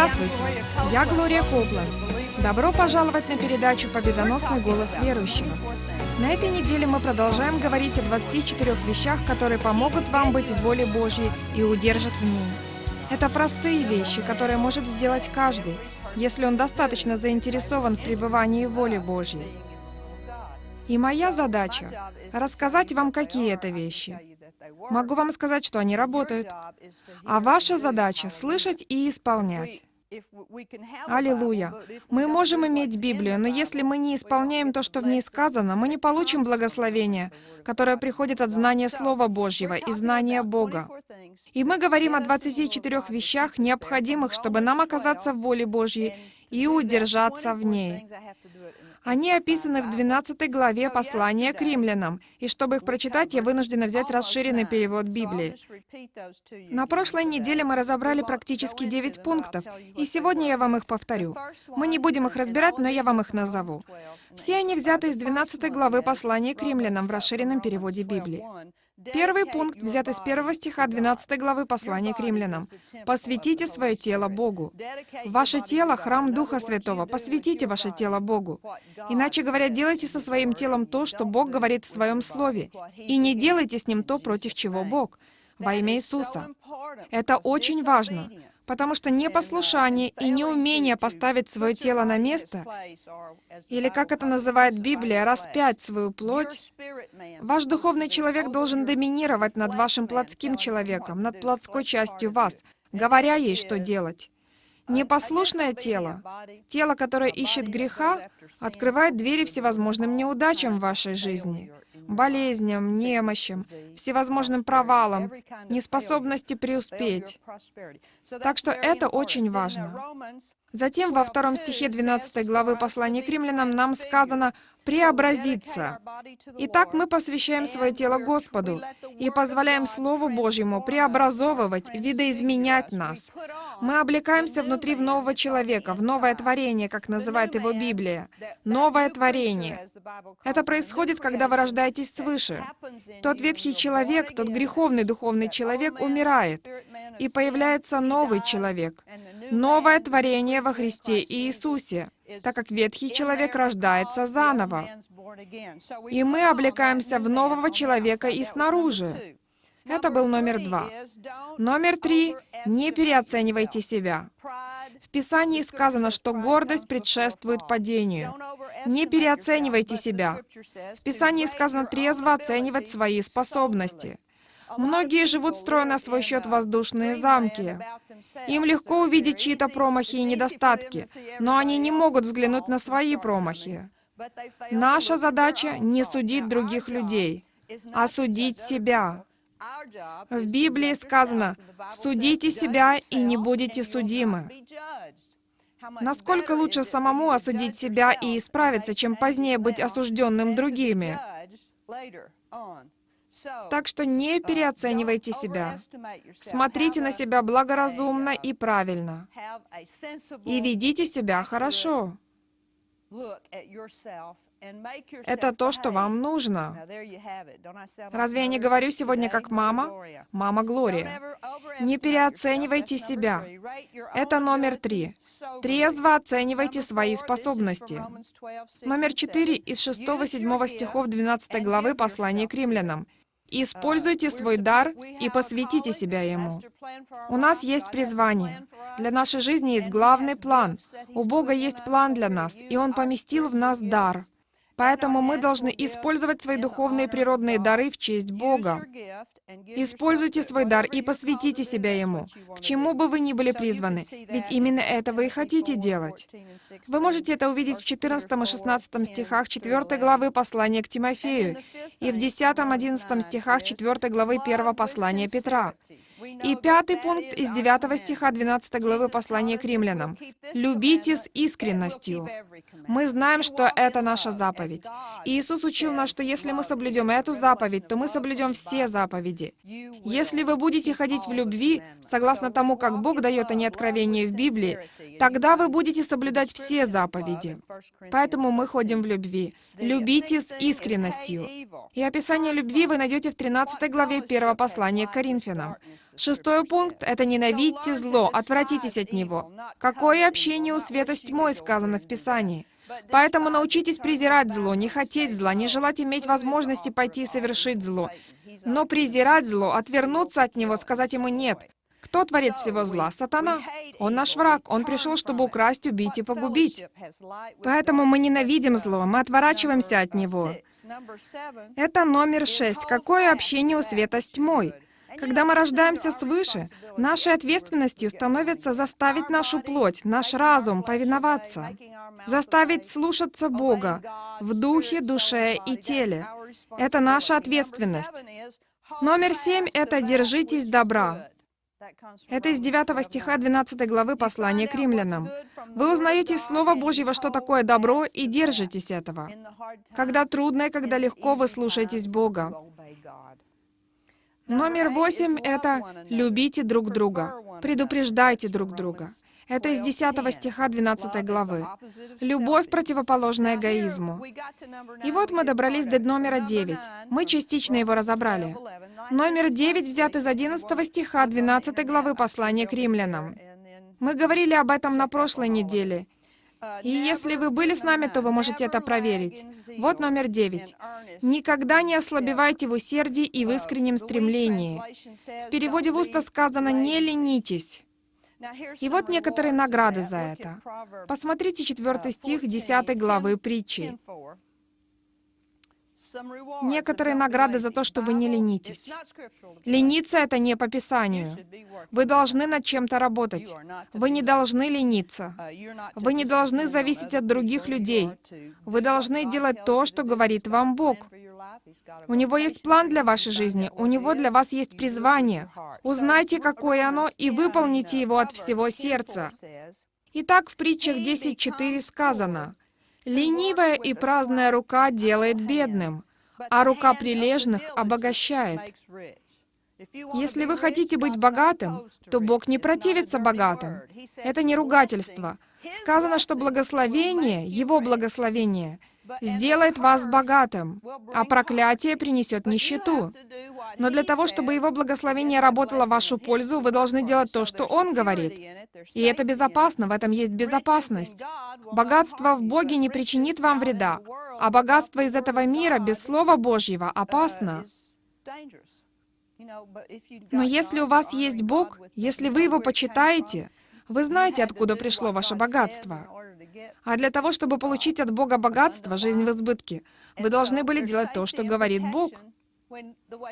Здравствуйте, я Глория Копланд. Добро пожаловать на передачу «Победоносный голос верующего». На этой неделе мы продолжаем говорить о 24 вещах, которые помогут вам быть в воле Божьей и удержат в ней. Это простые вещи, которые может сделать каждый, если он достаточно заинтересован в пребывании в воле Божьей. И моя задача — рассказать вам, какие это вещи. Могу вам сказать, что они работают. А ваша задача — слышать и исполнять. Аллилуйя! Мы можем иметь Библию, но если мы не исполняем то, что в ней сказано, мы не получим благословения, которое приходит от знания Слова Божьего и знания Бога. И мы говорим о 24 вещах, необходимых, чтобы нам оказаться в воле Божьей и удержаться в ней. Они описаны в 12 главе послания к римлянам, и чтобы их прочитать, я вынуждена взять расширенный перевод Библии. На прошлой неделе мы разобрали практически 9 пунктов, и сегодня я вам их повторю. Мы не будем их разбирать, но я вам их назову. Все они взяты из 12 главы послания к римлянам в расширенном переводе Библии. Первый пункт взят из первого стиха 12 главы послания к римлянам. «Посвятите свое тело Богу». Ваше тело — храм Духа Святого. Посвятите ваше тело Богу. Иначе говоря, делайте со своим телом то, что Бог говорит в Своем Слове, и не делайте с ним то, против чего Бог. Во имя Иисуса. Это очень важно. Потому что непослушание и неумение поставить свое тело на место, или, как это называет Библия, распять свою плоть, ваш духовный человек должен доминировать над вашим плотским человеком, над плотской частью вас, говоря ей, что делать. Непослушное тело, тело, которое ищет греха, открывает двери всевозможным неудачам в вашей жизни болезням, немощам, всевозможным провалам, неспособности преуспеть. Так что это очень важно. Затем во втором стихе 12 главы послания к римлянам нам сказано «преобразиться». Итак, мы посвящаем свое тело Господу и позволяем Слову Божьему преобразовывать, видоизменять нас. Мы облекаемся внутри в нового человека, в новое творение, как называет его Библия. Новое творение. Это происходит, когда вы рождаетесь свыше. Тот ветхий человек, тот греховный духовный человек умирает, и появляется новый человек, новое творение во Христе Иисусе, так как ветхий человек рождается заново. И мы облекаемся в нового человека и снаружи. Это был номер два. Номер три — не переоценивайте себя. В Писании сказано, что гордость предшествует падению. Не переоценивайте себя. В Писании сказано трезво оценивать свои способности. Многие живут, строя на свой счет воздушные замки. Им легко увидеть чьи-то промахи и недостатки, но они не могут взглянуть на свои промахи. Наша задача — не судить других людей, а судить себя. В Библии сказано, «Судите себя и не будете судимы». Насколько лучше самому осудить себя и исправиться, чем позднее быть осужденным другими? Так что не переоценивайте себя. Смотрите на себя благоразумно и правильно. И ведите себя хорошо. Это то, что вам нужно. Разве я не говорю сегодня как мама? Мама Глория. Не переоценивайте себя. Это номер три. Трезво оценивайте свои способности. Номер четыре из 6-7 стихов 12 главы послания к римлянам. Используйте свой дар и посвятите себя ему. У нас есть призвание. Для нашей жизни есть главный план. У Бога есть план для нас, и Он поместил в нас дар. Поэтому мы должны использовать свои духовные природные дары в честь Бога. Используйте свой дар и посвятите себя Ему, к чему бы вы ни были призваны, ведь именно это вы и хотите делать. Вы можете это увидеть в 14 и 16 стихах 4 главы послания к Тимофею и в 10-11 стихах 4 главы 1 послания Петра. И пятый пункт из 9 стиха 12 главы послания к римлянам. «Любите с искренностью». Мы знаем, что это наша заповедь. И Иисус учил нас, что если мы соблюдем эту заповедь, то мы соблюдем все заповеди. Если вы будете ходить в любви, согласно тому, как Бог дает они откровения в Библии, тогда вы будете соблюдать все заповеди. Поэтому мы ходим в любви. Любите с искренностью. И описание любви вы найдете в 13 главе 1 послания к Коринфянам. Шестой пункт — это ненавидьте зло, отвратитесь от него. Какое общение у света с тьмой, сказано в Писании. Поэтому научитесь презирать зло, не хотеть зла, не желать иметь возможности пойти и совершить зло. Но презирать зло, отвернуться от него, сказать ему «нет». Кто творит всего зла? Сатана. Он наш враг. Он пришел, чтобы украсть, убить и погубить. Поэтому мы ненавидим зло, мы отворачиваемся от него. Это номер шесть. Какое общение у света с тьмой? Когда мы рождаемся свыше, нашей ответственностью становится заставить нашу плоть, наш разум повиноваться, заставить слушаться Бога в духе, душе и теле. Это наша ответственность. Номер семь — это «держитесь добра». Это из 9 стиха 12 главы послания к римлянам. Вы узнаете из Слова Божьего, что такое добро, и держитесь этого. Когда трудно и когда легко, вы слушаетесь Бога. Номер восемь — это «любите друг друга», «предупреждайте друг друга». Это из 10 стиха 12 главы. Любовь противоположна эгоизму. И вот мы добрались до номера 9. Мы частично его разобрали. Номер 9 взят из 11 стиха 12 главы послания к римлянам. Мы говорили об этом на прошлой неделе. И если вы были с нами, то вы можете это проверить. Вот номер девять. «Никогда не ослабевайте в усердии и в искреннем стремлении». В переводе в уста сказано «не ленитесь». И вот некоторые награды за это. Посмотрите четвертый стих 10 главы притчи. Некоторые награды за то, что вы не ленитесь. Лениться — это не по Писанию. Вы должны над чем-то работать. Вы не должны лениться. Вы не должны зависеть от других людей. Вы должны делать то, что говорит вам Бог. У Него есть план для вашей жизни, у Него для вас есть призвание. Узнайте, какое оно, и выполните его от всего сердца. Итак, в притчах 10.4 сказано, Ленивая и праздная рука делает бедным, а рука прилежных обогащает. Если вы хотите быть богатым, то Бог не противится богатым. Это не ругательство. Сказано, что благословение, Его благословение, сделает вас богатым, а проклятие принесет нищету. Но для того, чтобы Его благословение работало в вашу пользу, вы должны делать то, что Он говорит. И это безопасно, в этом есть безопасность. Богатство в Боге не причинит вам вреда, а богатство из этого мира без Слова Божьего опасно. Но если у вас есть Бог, если вы Его почитаете, вы знаете, откуда пришло ваше богатство. А для того, чтобы получить от Бога богатство, жизнь в избытке, вы должны были делать то, что говорит Бог.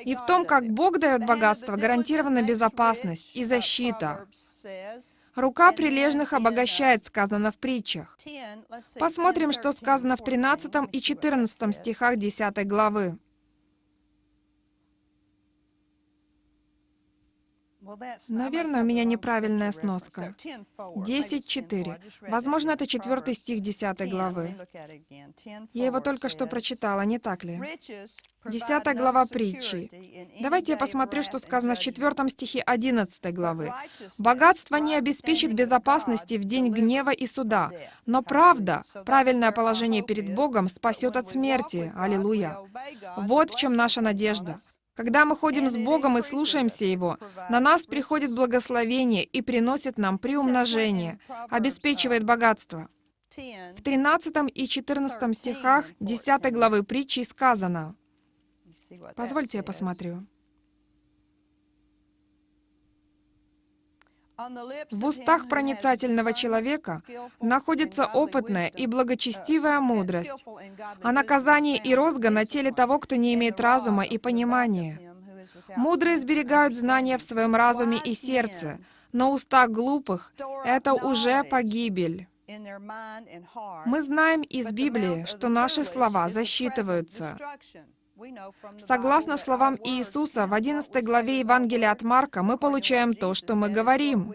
И в том, как Бог дает богатство, гарантирована безопасность и защита. Рука прилежных обогащает, сказано в притчах. Посмотрим, что сказано в 13 и 14 стихах 10 главы. Наверное, у меня неправильная сноска. 10.4. Возможно, это четвертый стих 10 главы. Я его только что прочитала, не так ли? Десятая глава притчи. Давайте я посмотрю, что сказано в четвертом стихе 11 главы. «Богатство не обеспечит безопасности в день гнева и суда, но правда, правильное положение перед Богом спасет от смерти». Аллилуйя! Вот в чем наша надежда. Когда мы ходим с Богом и слушаемся Его, на нас приходит благословение и приносит нам приумножение, обеспечивает богатство. В 13 и 14 стихах 10 главы притчи сказано, позвольте я посмотрю. В устах проницательного человека находится опытная и благочестивая мудрость, а наказание и розга на теле того, кто не имеет разума и понимания. Мудрые сберегают знания в своем разуме и сердце, но уста глупых — это уже погибель. Мы знаем из Библии, что наши слова засчитываются. Согласно словам Иисуса в 11 главе Евангелия от Марка, мы получаем то, что мы говорим.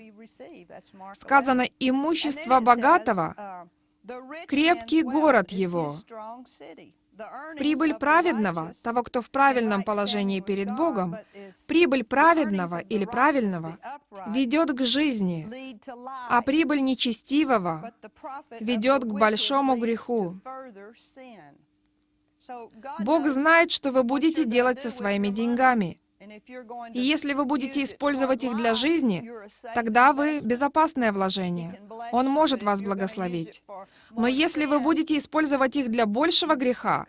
Сказано, имущество богатого — крепкий город его. Прибыль праведного, того, кто в правильном положении перед Богом, прибыль праведного или правильного ведет к жизни, а прибыль нечестивого ведет к большому греху. Бог знает, что вы будете делать со своими деньгами. И если вы будете использовать их для жизни, тогда вы безопасное вложение. Он может вас благословить. Но если вы будете использовать их для большего греха,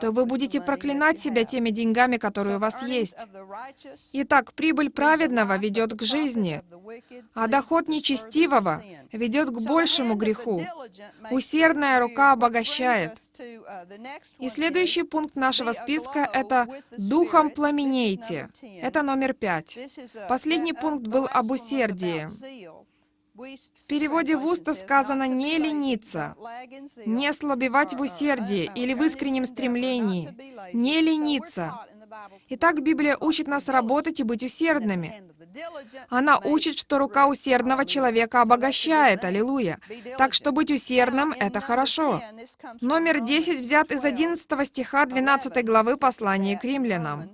то вы будете проклинать себя теми деньгами, которые у вас есть. Итак, прибыль праведного ведет к жизни, а доход нечестивого ведет к большему греху. Усердная рука обогащает. И следующий пункт нашего списка — это «духом пламенейте». Это номер пять. Последний пункт был об усердии. В переводе в уста сказано «не лениться», «не ослабевать в усердии» или в искреннем стремлении, «не лениться». Итак, Библия учит нас работать и быть усердными. Она учит, что рука усердного человека обогащает, аллилуйя. Так что быть усердным — это хорошо. Номер 10 взят из 11 стиха 12 главы послания к римлянам.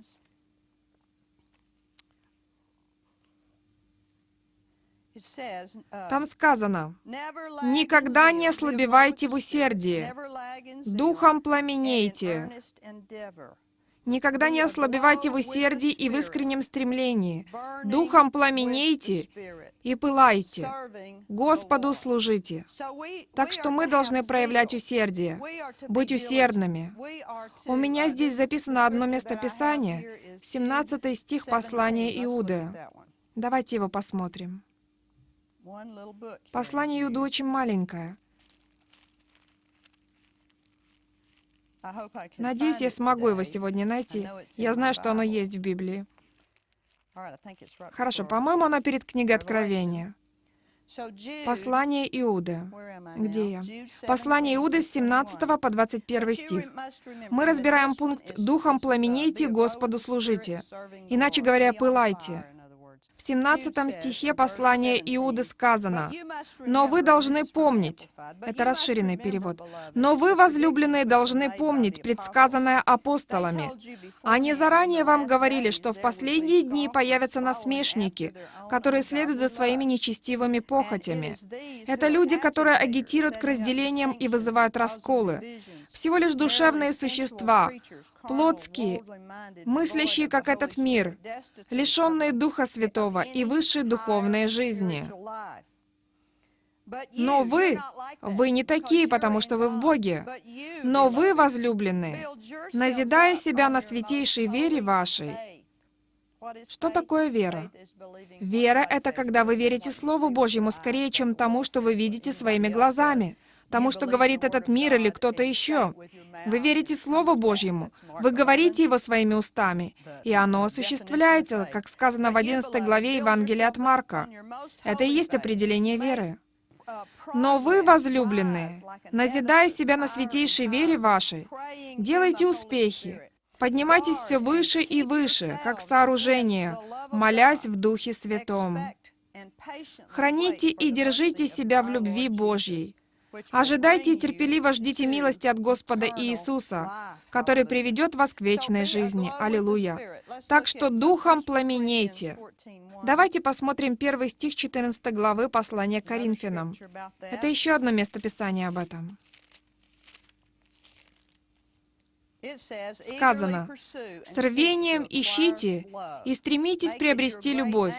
Там сказано, «Никогда не ослабевайте в усердии, духом пламенейте, Никогда не ослабевайте в усердии и в искреннем стремлении. Духом пламенейте и пылайте. Господу служите. Так что мы должны проявлять усердие, быть усердными. У меня здесь записано одно местописание, 17 стих послания Иуды. Давайте его посмотрим. Послание Иуды очень маленькое. Надеюсь, я смогу его сегодня найти. Я знаю, что оно есть в Библии. Хорошо, по-моему, оно перед книгой Откровения. Послание Иуды. Где я? Послание Иуды с 17 по 21 стих. Мы разбираем пункт «Духом пламенейте, Господу служите». Иначе говоря, «пылайте». В 17 стихе послания Иуды сказано, «Но вы должны помнить». Это расширенный перевод. «Но вы, возлюбленные, должны помнить предсказанное апостолами. Они заранее вам говорили, что в последние дни появятся насмешники, которые следуют за своими нечестивыми похотями. Это люди, которые агитируют к разделениям и вызывают расколы. Всего лишь душевные существа, плотские, мыслящие, как этот мир, лишенные Духа Святого и высшей духовной жизни. Но вы, вы не такие, потому что вы в Боге. Но вы, возлюбленные, назидая себя на святейшей вере вашей, что такое вера? Вера — это когда вы верите Слову Божьему скорее, чем тому, что вы видите своими глазами тому, что говорит этот мир или кто-то еще. Вы верите Слову Божьему, вы говорите его своими устами, и оно осуществляется, как сказано в 11 главе Евангелия от Марка. Это и есть определение веры. Но вы, возлюбленные, назидая себя на святейшей вере вашей, делайте успехи, поднимайтесь все выше и выше, как сооружение, молясь в Духе Святом. Храните и держите себя в любви Божьей, Ожидайте и терпеливо ждите милости от Господа Иисуса, который приведет вас к вечной жизни. Аллилуйя. Так что духом пламенейте. Давайте посмотрим первый стих 14 главы послания к Коринфянам. Это еще одно местописание об этом. Сказано, «С рвением ищите и стремитесь приобрести любовь,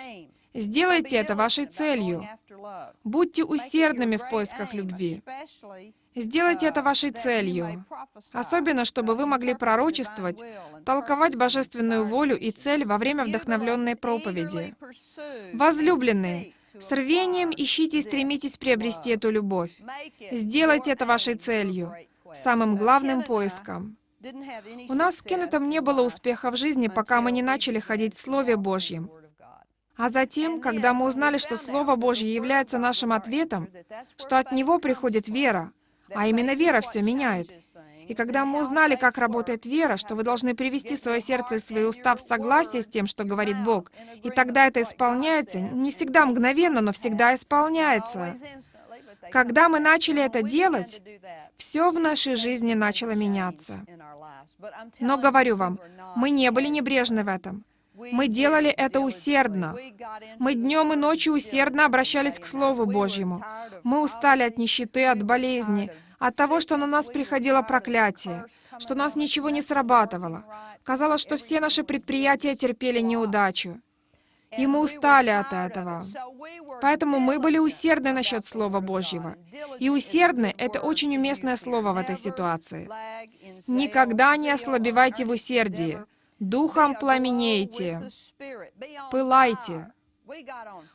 Сделайте это вашей целью. Будьте усердными в поисках любви. Сделайте это вашей целью. Особенно, чтобы вы могли пророчествовать, толковать божественную волю и цель во время вдохновленной проповеди. Возлюбленные, с рвением ищите и стремитесь приобрести эту любовь. Сделайте это вашей целью, самым главным поиском. У нас с Кеннетом не было успеха в жизни, пока мы не начали ходить в Слове Божьем. А затем, когда мы узнали, что Слово Божье является нашим ответом, что от Него приходит вера, а именно вера все меняет, и когда мы узнали, как работает вера, что вы должны привести свое сердце и свои уста в согласие с тем, что говорит Бог, и тогда это исполняется, не всегда мгновенно, но всегда исполняется. Когда мы начали это делать, все в нашей жизни начало меняться. Но говорю вам, мы не были небрежны в этом. Мы делали это усердно. Мы днем и ночью усердно обращались к Слову Божьему. Мы устали от нищеты, от болезни, от того, что на нас приходило проклятие, что у нас ничего не срабатывало. Казалось, что все наши предприятия терпели неудачу. И мы устали от этого. Поэтому мы были усердны насчет Слова Божьего. И усердны — это очень уместное слово в этой ситуации. Никогда не ослабевайте в усердии. Духом пламенейте. Пылайте.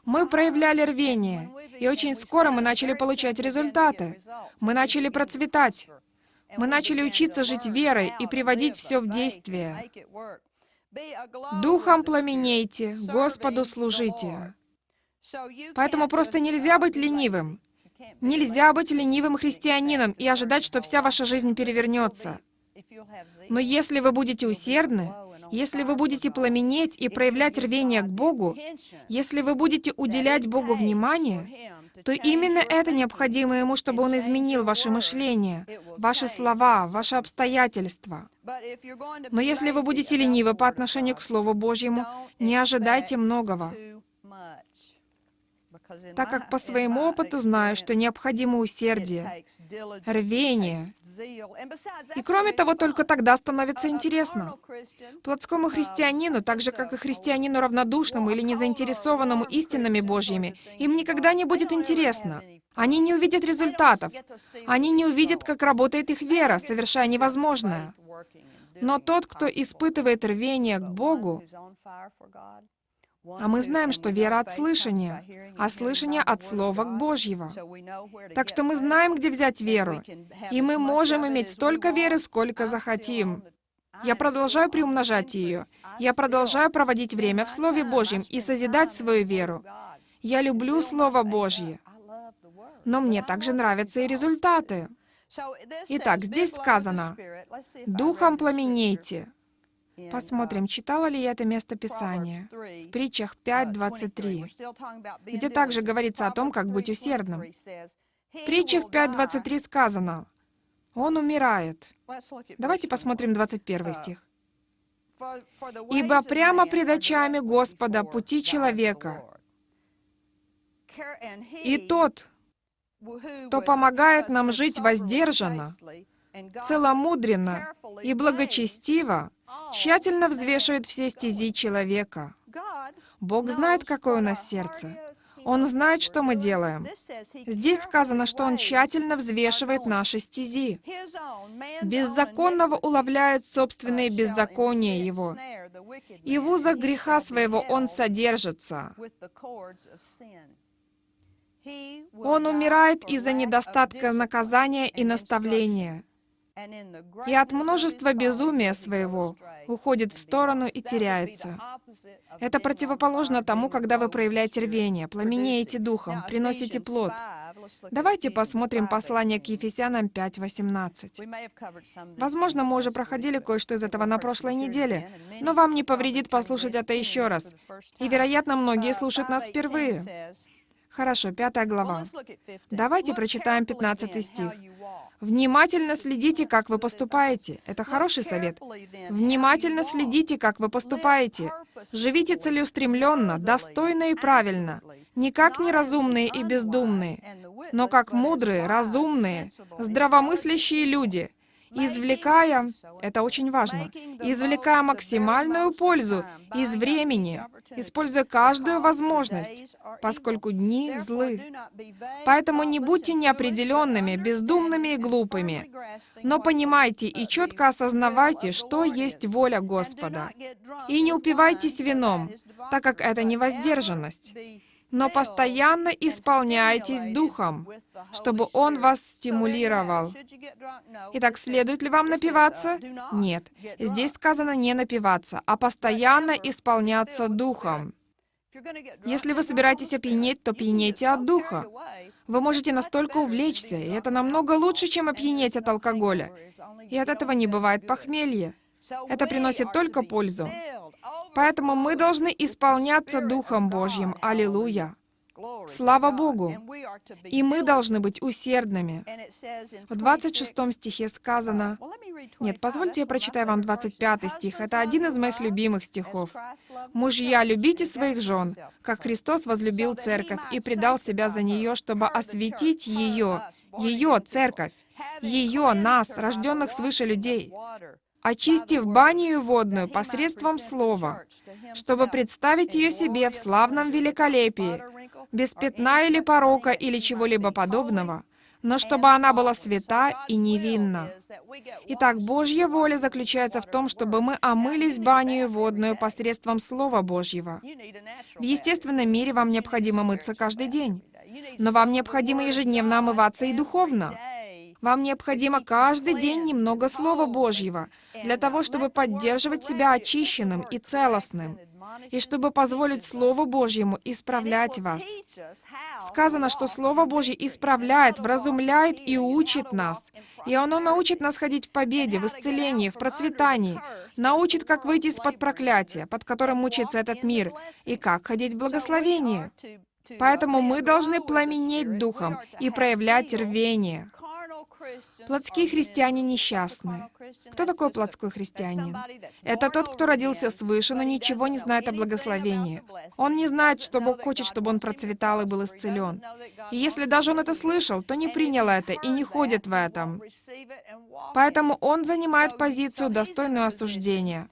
Мы проявляли рвение, и очень скоро мы начали получать результаты. Мы начали процветать. Мы начали учиться жить верой и приводить все в действие. Духом пламенейте, Господу служите. Поэтому просто нельзя быть ленивым. Нельзя быть ленивым христианином и ожидать, что вся ваша жизнь перевернется. Но если вы будете усердны, если вы будете пламенеть и проявлять рвение к Богу, если вы будете уделять Богу внимание, то именно это необходимо Ему, чтобы Он изменил ваше мышление, ваши слова, ваши обстоятельства. Но если вы будете ленивы по отношению к Слову Божьему, не ожидайте многого, так как по своему опыту знаю, что необходимо усердие, рвение, и кроме того, только тогда становится интересно. Плотскому христианину, так же как и христианину равнодушному или незаинтересованному истинами Божьими, им никогда не будет интересно. Они не увидят результатов. Они не увидят, как работает их вера, совершая невозможное. Но тот, кто испытывает рвение к Богу, а мы знаем, что вера от слышания, а слышание от Слова Божьего. Так что мы знаем, где взять веру, и мы можем иметь столько веры, сколько захотим. Я продолжаю приумножать ее. Я продолжаю проводить время в Слове Божьем и созидать свою веру. Я люблю Слово Божье. Но мне также нравятся и результаты. Итак, здесь сказано, «Духом пламенейте». Посмотрим, читала ли я это место Писания. В притчах 5.23, где также говорится о том, как быть усердным. В притчах 5.23 сказано, «Он умирает». Давайте посмотрим 21 стих. «Ибо прямо пред очами Господа пути человека, и тот, кто помогает нам жить воздержанно, целомудренно и благочестиво, тщательно взвешивает все стези человека. Бог знает, какое у нас сердце. Он знает, что мы делаем. Здесь сказано, что Он тщательно взвешивает наши стези. Беззаконного уловляет собственные беззакония Его. И в узах греха своего Он содержится. Он умирает из-за недостатка наказания и наставления и от множества безумия своего уходит в сторону и теряется. Это противоположно тому, когда вы проявляете рвение, пламенеете духом, приносите плод. Давайте посмотрим послание к Ефесянам 5.18. Возможно, мы уже проходили кое-что из этого на прошлой неделе, но вам не повредит послушать это еще раз. И, вероятно, многие слушают нас впервые. Хорошо, пятая глава. Давайте прочитаем 15 стих. Внимательно следите, как вы поступаете. Это хороший совет. Внимательно следите, как вы поступаете. Живите целеустремленно, достойно и правильно. Не как неразумные и бездумные, но как мудрые, разумные, здравомыслящие люди — извлекая, это очень важно, извлекая максимальную пользу из времени, используя каждую возможность, поскольку дни злы. Поэтому не будьте неопределенными, бездумными и глупыми, но понимайте и четко осознавайте, что есть воля Господа. И не упивайтесь вином, так как это не воздержанность но постоянно исполняйтесь Духом, чтобы Он вас стимулировал. Итак, следует ли вам напиваться? Нет. Здесь сказано не напиваться, а постоянно исполняться Духом. Если вы собираетесь опьянеть, то пьянейте от Духа. Вы можете настолько увлечься, и это намного лучше, чем опьянеть от алкоголя. И от этого не бывает похмелья. Это приносит только пользу. Поэтому мы должны исполняться Духом Божьим. Аллилуйя! Слава Богу! И мы должны быть усердными. В 26 стихе сказано... Нет, позвольте я прочитаю вам 25 стих. Это один из моих любимых стихов. «Мужья, любите своих жен, как Христос возлюбил церковь и предал себя за нее, чтобы осветить ее, ее, церковь, ее, нас, рожденных свыше людей, очистив баню водную посредством слова, чтобы представить ее себе в славном великолепии, без пятна или порока или чего-либо подобного, но чтобы она была свята и невинна. Итак, Божья воля заключается в том, чтобы мы омылись баню водную посредством Слова Божьего. В естественном мире вам необходимо мыться каждый день, но вам необходимо ежедневно омываться и духовно. Вам необходимо каждый день немного Слова Божьего для того, чтобы поддерживать себя очищенным и целостным и чтобы позволить Слову Божьему исправлять вас. Сказано, что Слово Божье исправляет, вразумляет и учит нас. И оно научит нас ходить в победе, в исцелении, в процветании, научит, как выйти из-под проклятия, под которым мучается этот мир, и как ходить в благословении. Поэтому мы должны пламенеть духом и проявлять рвение. Плотские христиане несчастны. Кто такой плотской христианин? Это тот, кто родился свыше, но ничего не знает о благословении. Он не знает, что Бог хочет, чтобы он процветал и был исцелен. И если даже он это слышал, то не принял это и не ходит в этом. Поэтому он занимает позицию, достойную осуждения.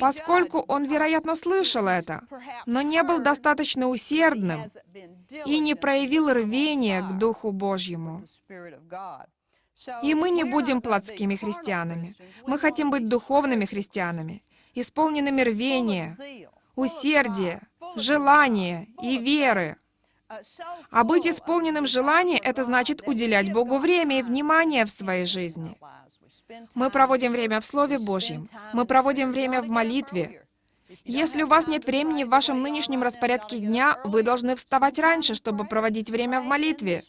Поскольку он, вероятно, слышал это, но не был достаточно усердным и не проявил рвения к Духу Божьему. И мы не будем плотскими христианами. Мы хотим быть духовными христианами, исполненными рвения, усердия, желания и веры. А быть исполненным желанием — это значит уделять Богу время и внимание в своей жизни. Мы проводим время в Слове Божьем. Мы проводим время в молитве. Если у вас нет времени в вашем нынешнем распорядке дня, вы должны вставать раньше, чтобы проводить время в молитве.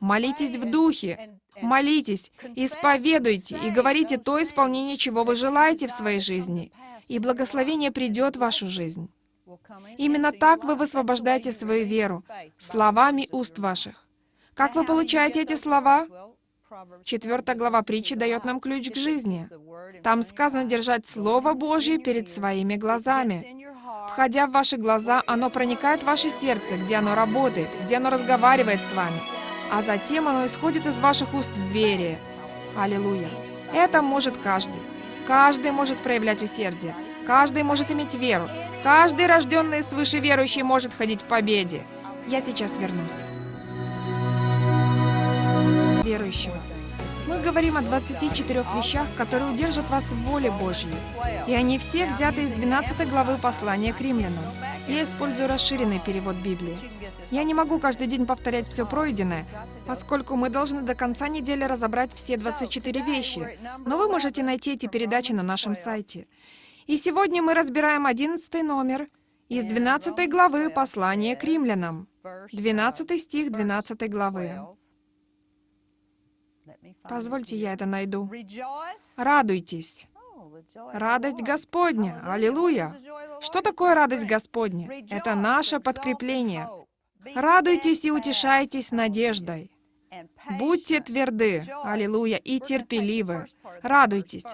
Молитесь в Духе. Молитесь, исповедуйте и говорите то исполнение, чего вы желаете в своей жизни, и благословение придет в вашу жизнь. Именно так вы высвобождаете свою веру, словами уст ваших. Как вы получаете эти слова? Четвертая глава притчи дает нам ключ к жизни. Там сказано держать Слово Божье перед своими глазами. Входя в ваши глаза, оно проникает в ваше сердце, где оно работает, где оно разговаривает с вами. А затем оно исходит из ваших уст в вере. Аллилуйя. Это может каждый. Каждый может проявлять усердие. Каждый может иметь веру. Каждый, рожденный свыше верующий, может ходить в победе. Я сейчас вернусь верующего. Мы говорим о 24 вещах, которые удержат вас в воле Божьей. И они все взяты из 12 главы послания к римлянам. Я использую расширенный перевод Библии. Я не могу каждый день повторять все пройденное, поскольку мы должны до конца недели разобрать все 24 вещи. Но вы можете найти эти передачи на нашем сайте. И сегодня мы разбираем 11 номер из 12 главы послания к римлянам. 12 стих 12 главы. Позвольте, я это найду. Радуйтесь. Радость Господня. Аллилуйя. Что такое радость Господня? Это наше подкрепление. Радуйтесь и утешайтесь надеждой. Будьте тверды, аллилуйя, и терпеливы. Радуйтесь.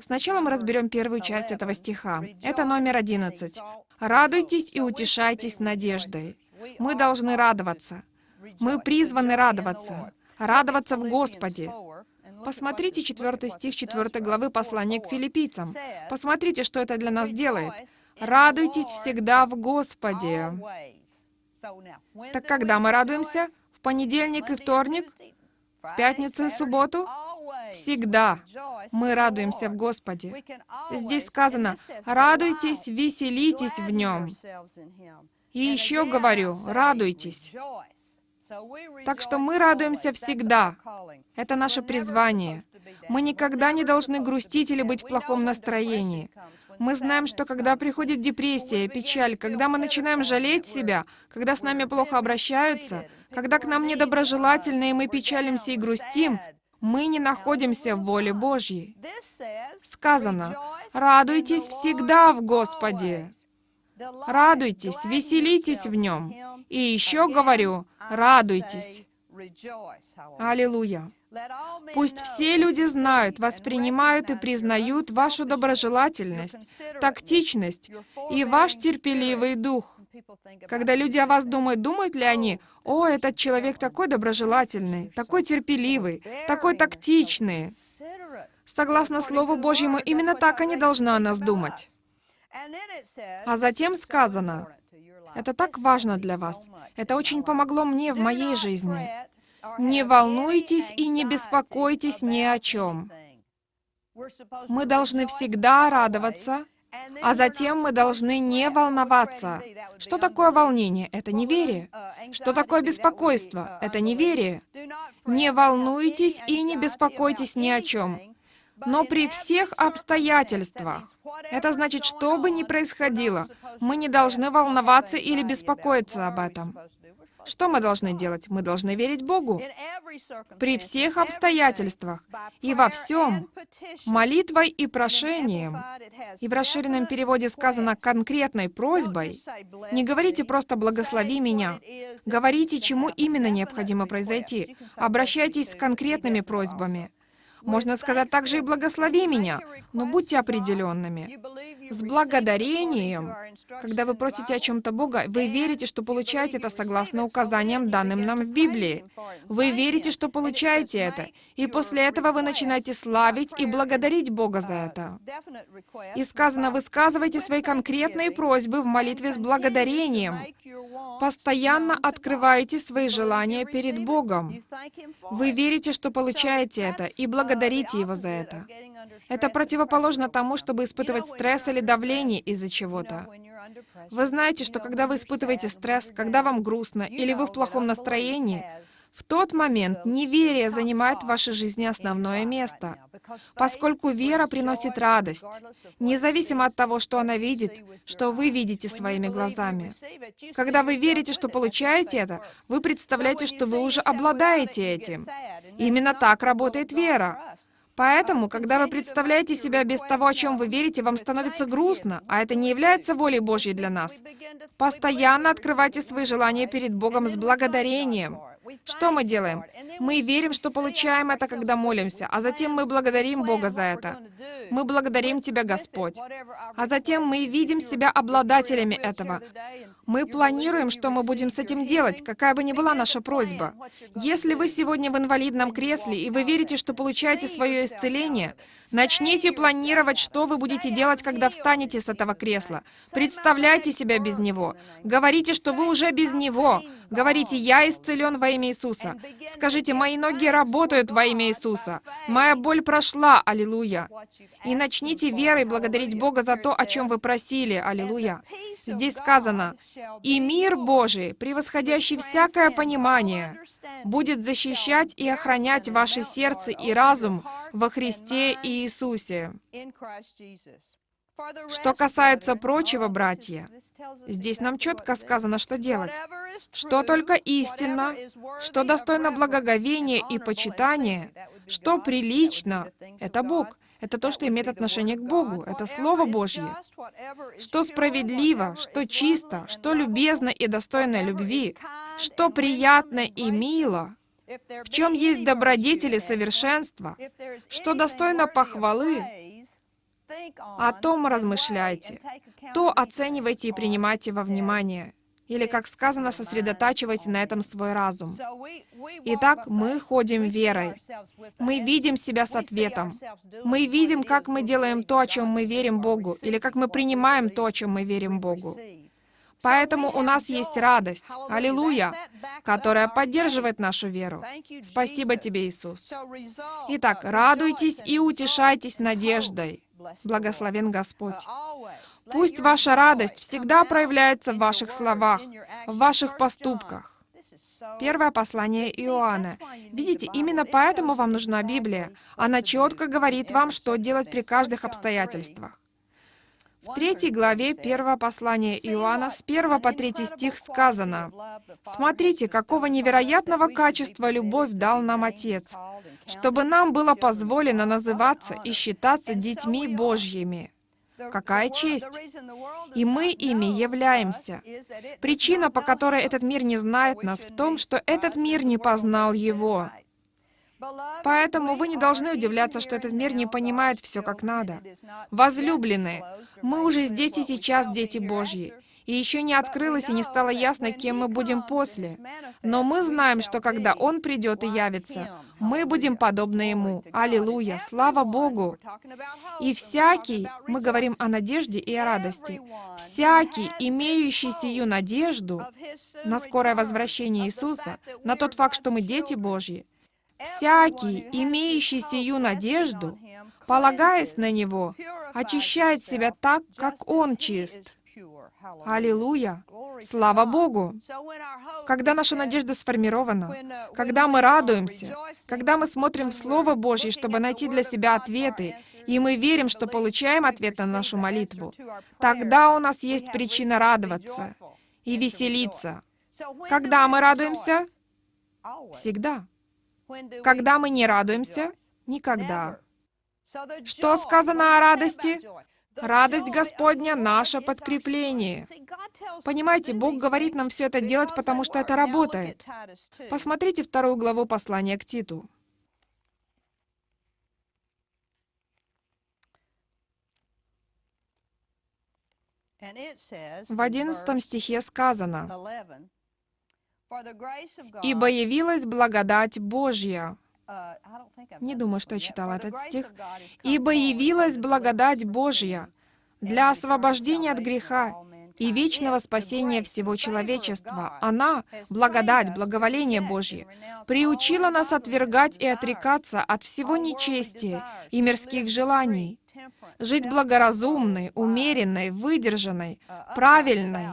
Сначала мы разберем первую часть этого стиха. Это номер 11. Радуйтесь и утешайтесь надеждой. Мы должны радоваться. Мы призваны радоваться радоваться в Господе. Посмотрите 4 стих 4 главы послания к филиппийцам. Посмотрите, что это для нас делает. «Радуйтесь всегда в Господе». Так когда мы радуемся? В понедельник и вторник? В пятницу и субботу? Всегда мы радуемся в Господе. Здесь сказано, радуйтесь, веселитесь в Нем. И еще говорю, радуйтесь. Так что мы радуемся всегда. Это наше призвание. Мы никогда не должны грустить или быть в плохом настроении. Мы знаем, что когда приходит депрессия, печаль, когда мы начинаем жалеть себя, когда с нами плохо обращаются, когда к нам недоброжелательно, и мы печалимся и грустим, мы не находимся в воле Божьей. Сказано, «Радуйтесь всегда в Господе». Радуйтесь, веселитесь в Нем. И еще говорю, радуйтесь. Аллилуйя. Пусть все люди знают, воспринимают и признают вашу доброжелательность, тактичность и ваш терпеливый дух. Когда люди о вас думают, думают ли они, «О, этот человек такой доброжелательный, такой терпеливый, такой тактичный». Согласно Слову Божьему, именно так они должны о нас думать. А затем сказано, это так важно для вас. Это очень помогло мне в моей жизни. Не волнуйтесь и не беспокойтесь ни о чем. Мы должны всегда радоваться, а затем мы должны не волноваться. Что такое волнение? Это неверие. Что такое беспокойство? Это неверие. Не волнуйтесь и не беспокойтесь ни о чем. Но при всех обстоятельствах, это значит, что бы ни происходило, мы не должны волноваться или беспокоиться об этом. Что мы должны делать? Мы должны верить Богу при всех обстоятельствах и во всем, молитвой и прошением. И в расширенном переводе сказано конкретной просьбой. Не говорите просто «благослови меня». Говорите, чему именно необходимо произойти. Обращайтесь с конкретными просьбами. Можно сказать также и «благослови меня», но будьте определенными. С благодарением, когда вы просите о чем-то Бога, вы верите, что получаете это согласно указаниям, данным нам в Библии. Вы верите, что получаете это, и после этого вы начинаете славить и благодарить Бога за это. И сказано, высказывайте свои конкретные просьбы в молитве с благодарением. Постоянно открывайте свои желания перед Богом. Вы верите, что получаете это, и благодарите Его за это. Это противоположно тому, чтобы испытывать стресс или давление из-за чего-то. Вы знаете, что когда вы испытываете стресс, когда вам грустно или вы в плохом настроении, в тот момент неверие занимает в вашей жизни основное место, поскольку вера приносит радость, независимо от того, что она видит, что вы видите своими глазами. Когда вы верите, что получаете это, вы представляете, что вы уже обладаете этим. Именно так работает вера. Поэтому, когда вы представляете себя без того, о чем вы верите, вам становится грустно, а это не является волей Божьей для нас. Постоянно открывайте свои желания перед Богом с благодарением. Что мы делаем? Мы верим, что получаем это, когда молимся, а затем мы благодарим Бога за это. Мы благодарим Тебя, Господь. А затем мы видим себя обладателями этого. Мы планируем, что мы будем с этим делать, какая бы ни была наша просьба. Если вы сегодня в инвалидном кресле, и вы верите, что получаете свое исцеление, начните планировать, что вы будете делать, когда встанете с этого кресла. Представляйте себя без него. Говорите, что вы уже без него. Говорите, «Я исцелен во имя Иисуса». Скажите, «Мои ноги работают во имя Иисуса». «Моя боль прошла». Аллилуйя. И начните верой благодарить Бога за то, о чем вы просили. Аллилуйя. Здесь сказано, «И мир Божий, превосходящий всякое понимание, будет защищать и охранять ваше сердце и разум во Христе Иисусе». Что касается прочего, братья, здесь нам четко сказано, что делать. Что только истинно, что достойно благоговения и почитания, что прилично, это Бог. Это то, что имеет отношение к Богу. Это Слово Божье. Что справедливо, что чисто, что любезно и достойно любви, что приятно и мило, в чем есть добродетели совершенства, что достойно похвалы, о том размышляйте, то оценивайте и принимайте во внимание. Или, как сказано, сосредотачивайте на этом свой разум. Итак, мы ходим верой. Мы видим себя с ответом. Мы видим, как мы делаем то, о чем мы верим Богу, или как мы принимаем то, о чем мы верим Богу. Поэтому у нас есть радость, аллилуйя, которая поддерживает нашу веру. Спасибо тебе, Иисус. Итак, радуйтесь и утешайтесь надеждой. Благословен Господь. Пусть ваша радость всегда проявляется в ваших словах, в ваших поступках. Первое послание Иоанна. Видите, именно поэтому вам нужна Библия. Она четко говорит вам, что делать при каждых обстоятельствах. В третьей главе первого послания Иоанна с 1 по 3 стих сказано, «Смотрите, какого невероятного качества любовь дал нам Отец, чтобы нам было позволено называться и считаться детьми Божьими». Какая честь! И мы ими являемся. Причина, по которой этот мир не знает нас, в том, что этот мир не познал Его. Поэтому вы не должны удивляться, что этот мир не понимает все как надо. Возлюбленные, мы уже здесь и сейчас дети Божьи. и еще не открылось и не стало ясно, кем мы будем после. Но мы знаем, что когда Он придет и явится, мы будем подобны Ему. Аллилуйя! Слава Богу! И всякий, мы говорим о надежде и о радости, всякий, имеющий сию надежду на скорое возвращение Иисуса, на тот факт, что мы дети Божьи, всякий, имеющий сию надежду, полагаясь на Него, очищает себя так, как Он чист. Аллилуйя! Слава Богу! Когда наша надежда сформирована, когда мы радуемся, когда мы смотрим в Слово Божье, чтобы найти для себя ответы, и мы верим, что получаем ответ на нашу молитву, тогда у нас есть причина радоваться и веселиться. Когда мы радуемся? Всегда. Когда мы не радуемся? Никогда. Что сказано о радости? Радость Господня — наше подкрепление. Понимаете, Бог говорит нам все это делать, потому что это работает. Посмотрите вторую главу послания к Титу. В одиннадцатом стихе сказано, «Ибо явилась благодать Божья». Не думаю, что я читала этот стих. «Ибо явилась благодать Божья для освобождения от греха и вечного спасения всего человечества. Она, благодать, благоволение Божье, приучила нас отвергать и отрекаться от всего нечестия и мирских желаний, жить благоразумной, умеренной, выдержанной, правильной,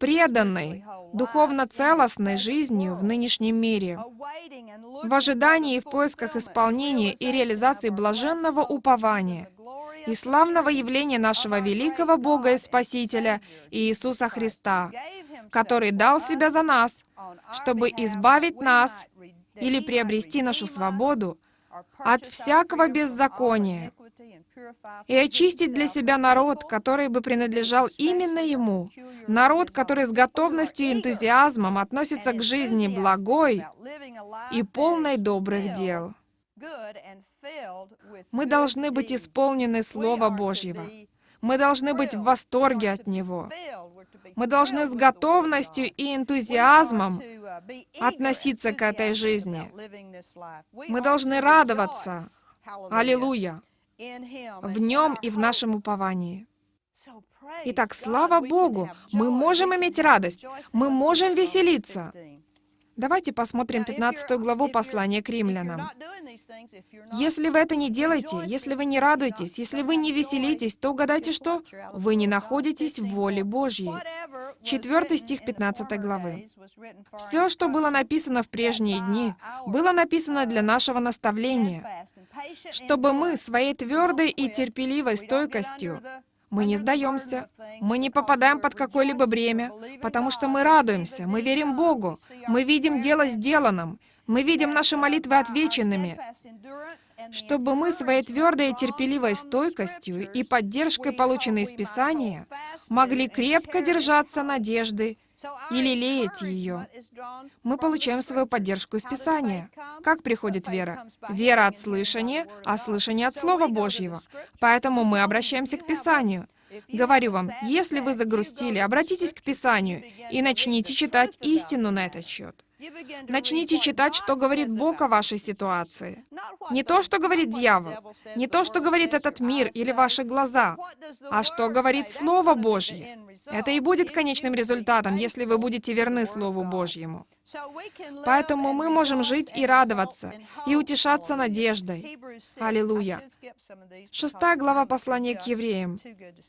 преданной, духовно целостной жизнью в нынешнем мире, в ожидании и в поисках исполнения и реализации блаженного упования и славного явления нашего великого Бога и Спасителя Иисуса Христа, который дал Себя за нас, чтобы избавить нас или приобрести нашу свободу от всякого беззакония, и очистить для себя народ, который бы принадлежал именно Ему, народ, который с готовностью и энтузиазмом относится к жизни благой и полной добрых дел. Мы должны быть исполнены Слова Божьего. Мы должны быть в восторге от Него. Мы должны с готовностью и энтузиазмом относиться к этой жизни. Мы должны радоваться. Аллилуйя! В Нем и в нашем уповании. Итак, слава Богу, мы можем иметь радость, мы можем веселиться. Давайте посмотрим 15 главу послания к римлянам. Если вы это не делаете, если вы не радуетесь, если вы не веселитесь, то угадайте что? Вы не находитесь в воле Божьей. 4 стих 15 главы. «Все, что было написано в прежние дни, было написано для нашего наставления, чтобы мы своей твердой и терпеливой стойкостью мы не сдаемся, мы не попадаем под какое-либо бремя, потому что мы радуемся, мы верим Богу, мы видим дело сделанным, мы видим наши молитвы отвеченными, чтобы мы своей твердой и терпеливой стойкостью и поддержкой, полученной из Писания, могли крепко держаться надежды и лелеять ее. Мы получаем свою поддержку из Писания. Как приходит вера? Вера от слышания, а слышание от Слова Божьего. Поэтому мы обращаемся к Писанию. Говорю вам, если вы загрустили, обратитесь к Писанию и начните читать истину на этот счет. Начните читать, что говорит Бог о вашей ситуации. Не то, что говорит дьявол, не то, что говорит этот мир или ваши глаза, а что говорит Слово Божье. Это и будет конечным результатом, если вы будете верны Слову Божьему. Поэтому мы можем жить и радоваться, и утешаться надеждой. Аллилуйя. Шестая глава послания к евреям.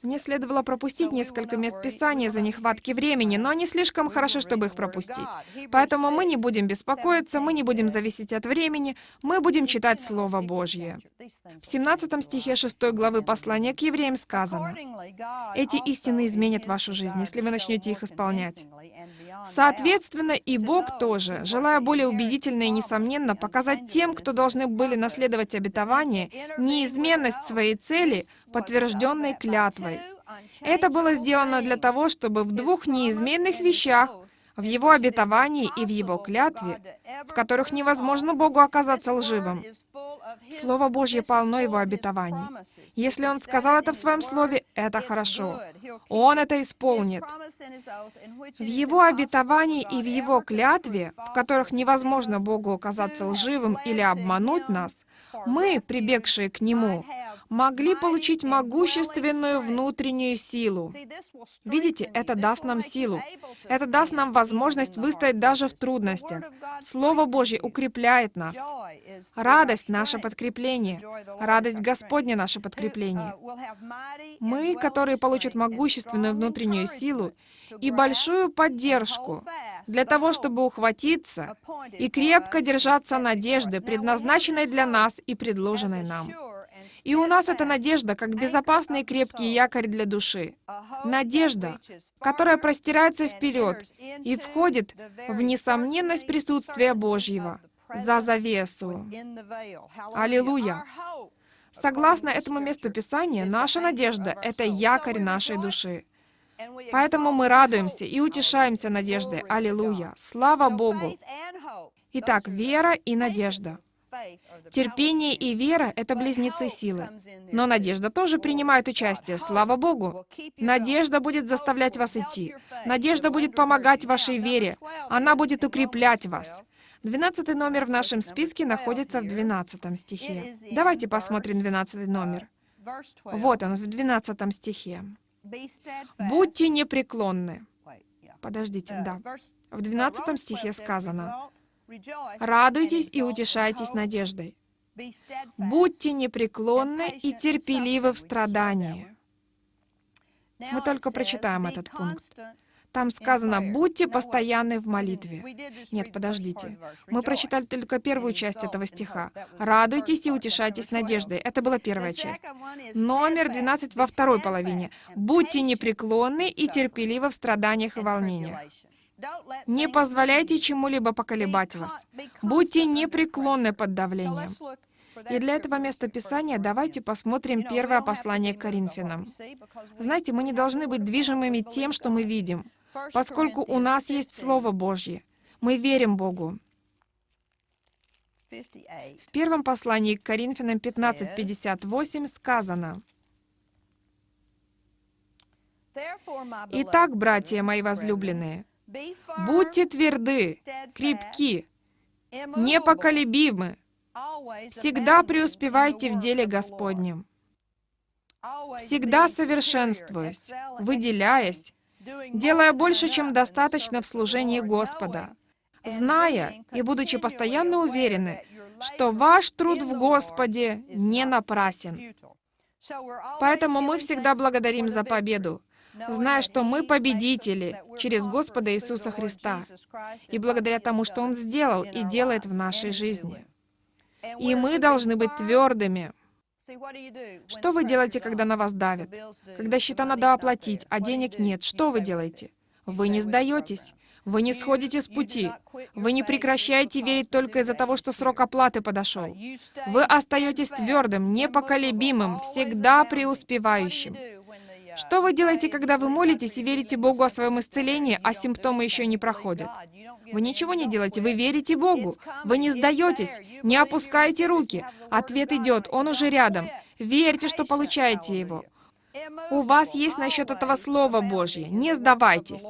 Мне следовало пропустить несколько мест Писания за нехватки времени, но они слишком хороши, чтобы их пропустить. Поэтому мы не будем беспокоиться, мы не будем зависеть от времени, мы будем читать Слово Божье. В 17 стихе 6 главы послания к евреям сказано, «Эти истины изменят вашу жизнь, если вы начнете их исполнять». Соответственно, и Бог тоже, желая более убедительно и несомненно показать тем, кто должны были наследовать обетование, неизменность своей цели, подтвержденной клятвой. Это было сделано для того, чтобы в двух неизменных вещах, в Его обетовании и в Его клятве, в которых невозможно Богу оказаться лживым, Слово Божье полно Его обетований. Если Он сказал это в Своем Слове, это хорошо. Он это исполнит. В Его обетовании и в Его клятве, в которых невозможно Богу оказаться лживым или обмануть нас, мы, прибегшие к Нему, могли получить могущественную внутреннюю силу. Видите, это даст нам силу. Это даст нам возможность выстоять даже в трудностях. Слово Божье укрепляет нас. Радость — наше подкрепление. Радость Господня — наше подкрепление. Мы, которые получат могущественную внутреннюю силу и большую поддержку для того, чтобы ухватиться и крепко держаться надежды, предназначенной для нас и предложенной нам. И у нас эта надежда, как безопасный и крепкий якорь для души. Надежда, которая простирается вперед и входит в несомненность присутствия Божьего, за завесу. Аллилуйя! Согласно этому месту Писания, наша надежда — это якорь нашей души. Поэтому мы радуемся и утешаемся надеждой. Аллилуйя! Слава Богу! Итак, вера и надежда — Терпение и вера — это близнецы силы. Но надежда тоже принимает участие, слава Богу. Надежда будет заставлять вас идти. Надежда будет помогать вашей вере. Она будет укреплять вас. Двенадцатый номер в нашем списке находится в двенадцатом стихе. Давайте посмотрим двенадцатый номер. Вот он, в двенадцатом стихе. «Будьте непреклонны». Подождите, да. В двенадцатом стихе сказано, Радуйтесь и утешайтесь надеждой. Будьте непреклонны и терпеливы в страдании. Мы только прочитаем этот пункт. Там сказано «будьте постоянны в молитве». Нет, подождите. Мы прочитали только первую часть этого стиха. «Радуйтесь и утешайтесь надеждой». Это была первая часть. Номер 12 во второй половине. «Будьте непреклонны и терпеливы в страданиях и волнениях». Не позволяйте чему-либо поколебать вас. Будьте непреклонны под давлением. И для этого места Писания давайте посмотрим первое послание к Коринфянам. Знаете, мы не должны быть движимыми тем, что мы видим, поскольку у нас есть Слово Божье. Мы верим Богу. В первом послании к Коринфянам 15.58 сказано, «Итак, братья мои возлюбленные, Будьте тверды, крепки, непоколебимы, всегда преуспевайте в деле Господнем, всегда совершенствуясь, выделяясь, делая больше, чем достаточно в служении Господа, зная и будучи постоянно уверены, что ваш труд в Господе не напрасен. Поэтому мы всегда благодарим за победу, зная, что мы победители через Господа Иисуса Христа и благодаря тому, что Он сделал и делает в нашей жизни. И мы должны быть твердыми. Что вы делаете, когда на вас давят? Когда счета надо оплатить, а денег нет, что вы делаете? Вы не сдаетесь. Вы не сходите с пути. Вы не прекращаете верить только из-за того, что срок оплаты подошел. Вы остаетесь твердым, непоколебимым, всегда преуспевающим. Что вы делаете, когда вы молитесь и верите Богу о своем исцелении, а симптомы еще не проходят? Вы ничего не делаете, вы верите Богу. Вы не сдаетесь, не опускаете руки. Ответ идет, Он уже рядом. Верьте, что получаете его. У вас есть насчет этого Слова Божье. Не сдавайтесь.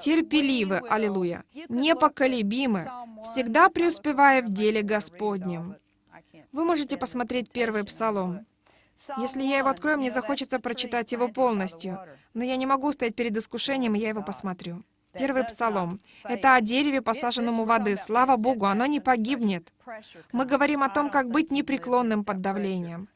Терпеливы, аллилуйя, непоколебимы, всегда преуспевая в деле Господнем. Вы можете посмотреть первый псалом. Если я его открою, мне захочется прочитать его полностью. Но я не могу стоять перед искушением, и я его посмотрю. Первый псалом. Это о дереве, посаженном у воды. Слава Богу, оно не погибнет. Мы говорим о том, как быть непреклонным под давлением.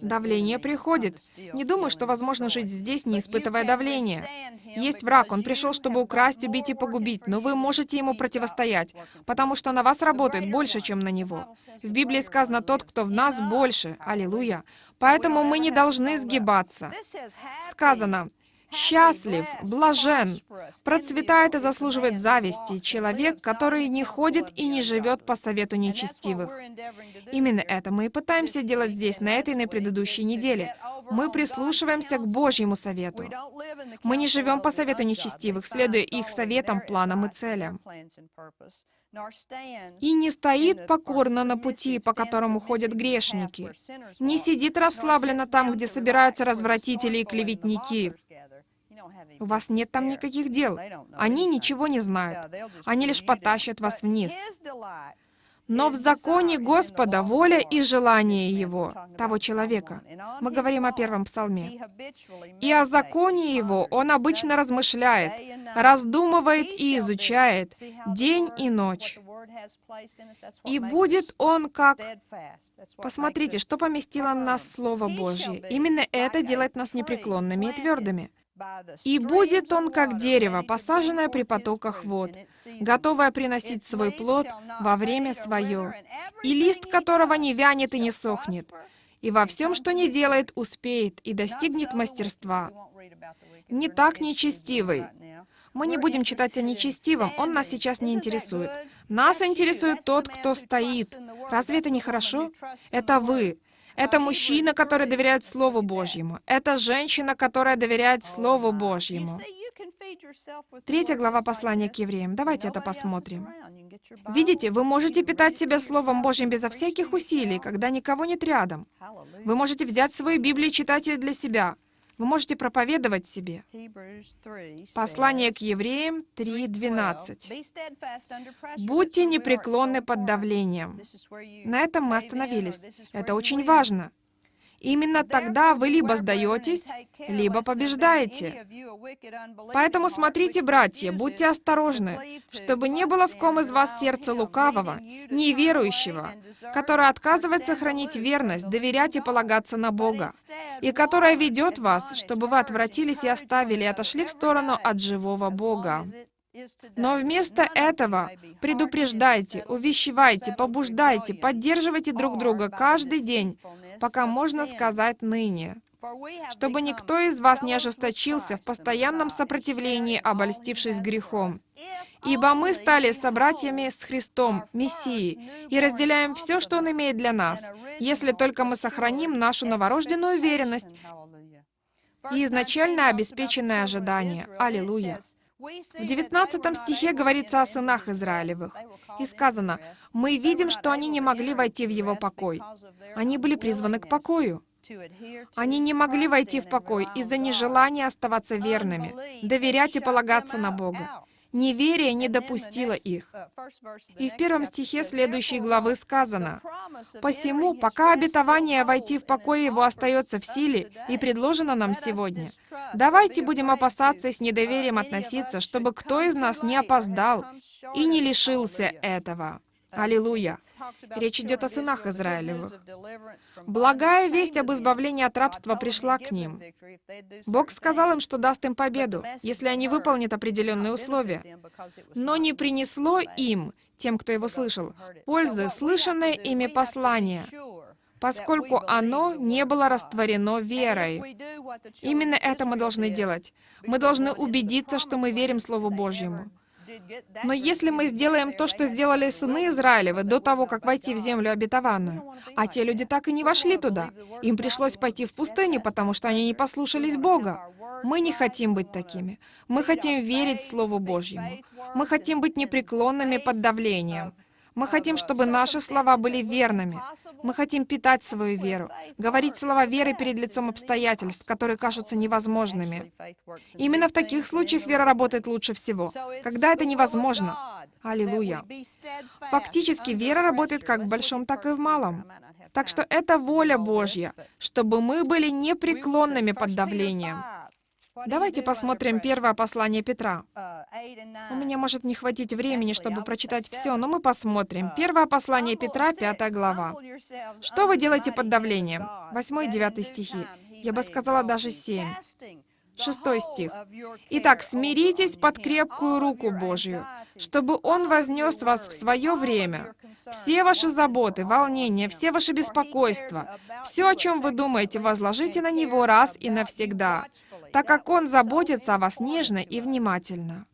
Давление приходит. Не думаю, что возможно жить здесь, не испытывая давления. Есть враг, он пришел, чтобы украсть, убить и погубить, но вы можете ему противостоять, потому что на вас работает больше, чем на него. В Библии сказано, тот, кто в нас, больше. Аллилуйя. Поэтому мы не должны сгибаться. Сказано, Счастлив, блажен, процветает и заслуживает зависти человек, который не ходит и не живет по совету нечестивых. Именно это мы и пытаемся делать здесь, на этой и на предыдущей неделе. Мы прислушиваемся к Божьему совету. Мы не живем по совету нечестивых, следуя их советам, планам и целям. И не стоит покорно на пути, по которому ходят грешники. Не сидит расслабленно там, где собираются развратители и клеветники. У вас нет там никаких дел. Они ничего не знают. Они лишь потащат вас вниз. Но в законе Господа воля и желание Его, того человека. Мы говорим о первом псалме. И о законе Его он обычно размышляет, раздумывает и изучает день и ночь. И будет он как... Посмотрите, что поместило нас Слово Божье. Именно это делает нас непреклонными и твердыми. И будет он как дерево, посаженное при потоках вод, готовое приносить свой плод во время свое, и лист которого не вянет и не сохнет, и во всем, что не делает, успеет и достигнет мастерства. Не так нечестивый. Мы не будем читать о нечестивом, он нас сейчас не интересует. Нас интересует тот, кто стоит. Разве это не хорошо? Это вы. Это мужчина, который доверяет Слову Божьему. Это женщина, которая доверяет Слову Божьему. Третья глава послания к евреям. Давайте это посмотрим. Видите, вы можете питать себя Словом Божьим безо всяких усилий, когда никого нет рядом. Вы можете взять свою Библию и читать ее для себя. Вы можете проповедовать себе. Послание к евреям 3.12. «Будьте непреклонны под давлением». На этом мы остановились. Это очень важно. Именно тогда вы либо сдаетесь, либо побеждаете. Поэтому смотрите, братья, будьте осторожны, чтобы не было в ком из вас сердца лукавого, неверующего, которое отказывается хранить верность, доверять и полагаться на Бога, и которое ведет вас, чтобы вы отвратились и оставили, и отошли в сторону от живого Бога. Но вместо этого предупреждайте, увещевайте, побуждайте, поддерживайте друг друга каждый день, пока можно сказать ныне, чтобы никто из вас не ожесточился в постоянном сопротивлении, обольстившись грехом. Ибо мы стали собратьями с Христом, Мессией, и разделяем все, что Он имеет для нас, если только мы сохраним нашу новорожденную уверенность и изначально обеспеченное ожидание. Аллилуйя! В 19 стихе говорится о сынах Израилевых. И сказано, «Мы видим, что они не могли войти в его покой. Они были призваны к покою». Они не могли войти в покой из-за нежелания оставаться верными, доверять и полагаться на Бога. Неверие не допустило их. И в первом стихе следующей главы сказано, «Посему, пока обетование войти в покой его остается в силе и предложено нам сегодня, давайте будем опасаться и с недоверием относиться, чтобы кто из нас не опоздал и не лишился этого». Аллилуйя! Речь идет о сынах Израилевых. Благая весть об избавлении от рабства пришла к ним. Бог сказал им, что даст им победу, если они выполнят определенные условия. Но не принесло им, тем, кто его слышал, пользы слышанное ими послание, поскольку оно не было растворено верой. Именно это мы должны делать. Мы должны убедиться, что мы верим Слову Божьему. Но если мы сделаем то, что сделали сыны Израилевы до того, как войти в землю обетованную, а те люди так и не вошли туда, им пришлось пойти в пустыню, потому что они не послушались Бога. Мы не хотим быть такими. Мы хотим верить Слову Божьему. Мы хотим быть непреклонными под давлением. Мы хотим, чтобы наши слова были верными. Мы хотим питать свою веру, говорить слова веры перед лицом обстоятельств, которые кажутся невозможными. Именно в таких случаях вера работает лучше всего, когда это невозможно. Аллилуйя. Фактически, вера работает как в большом, так и в малом. Так что это воля Божья, чтобы мы были непреклонными под давлением. Давайте посмотрим первое послание Петра. У меня может не хватить времени, чтобы прочитать все, но мы посмотрим. Первое послание Петра, пятая глава. Что вы делаете под давлением? Восьмой и девятый стихи. Я бы сказала даже семь. Шестой стих. «Итак, смиритесь под крепкую руку Божью, чтобы Он вознес вас в свое время. Все ваши заботы, волнения, все ваши беспокойства, все, о чем вы думаете, возложите на Него раз и навсегда, так как Он заботится о вас нежно и внимательно.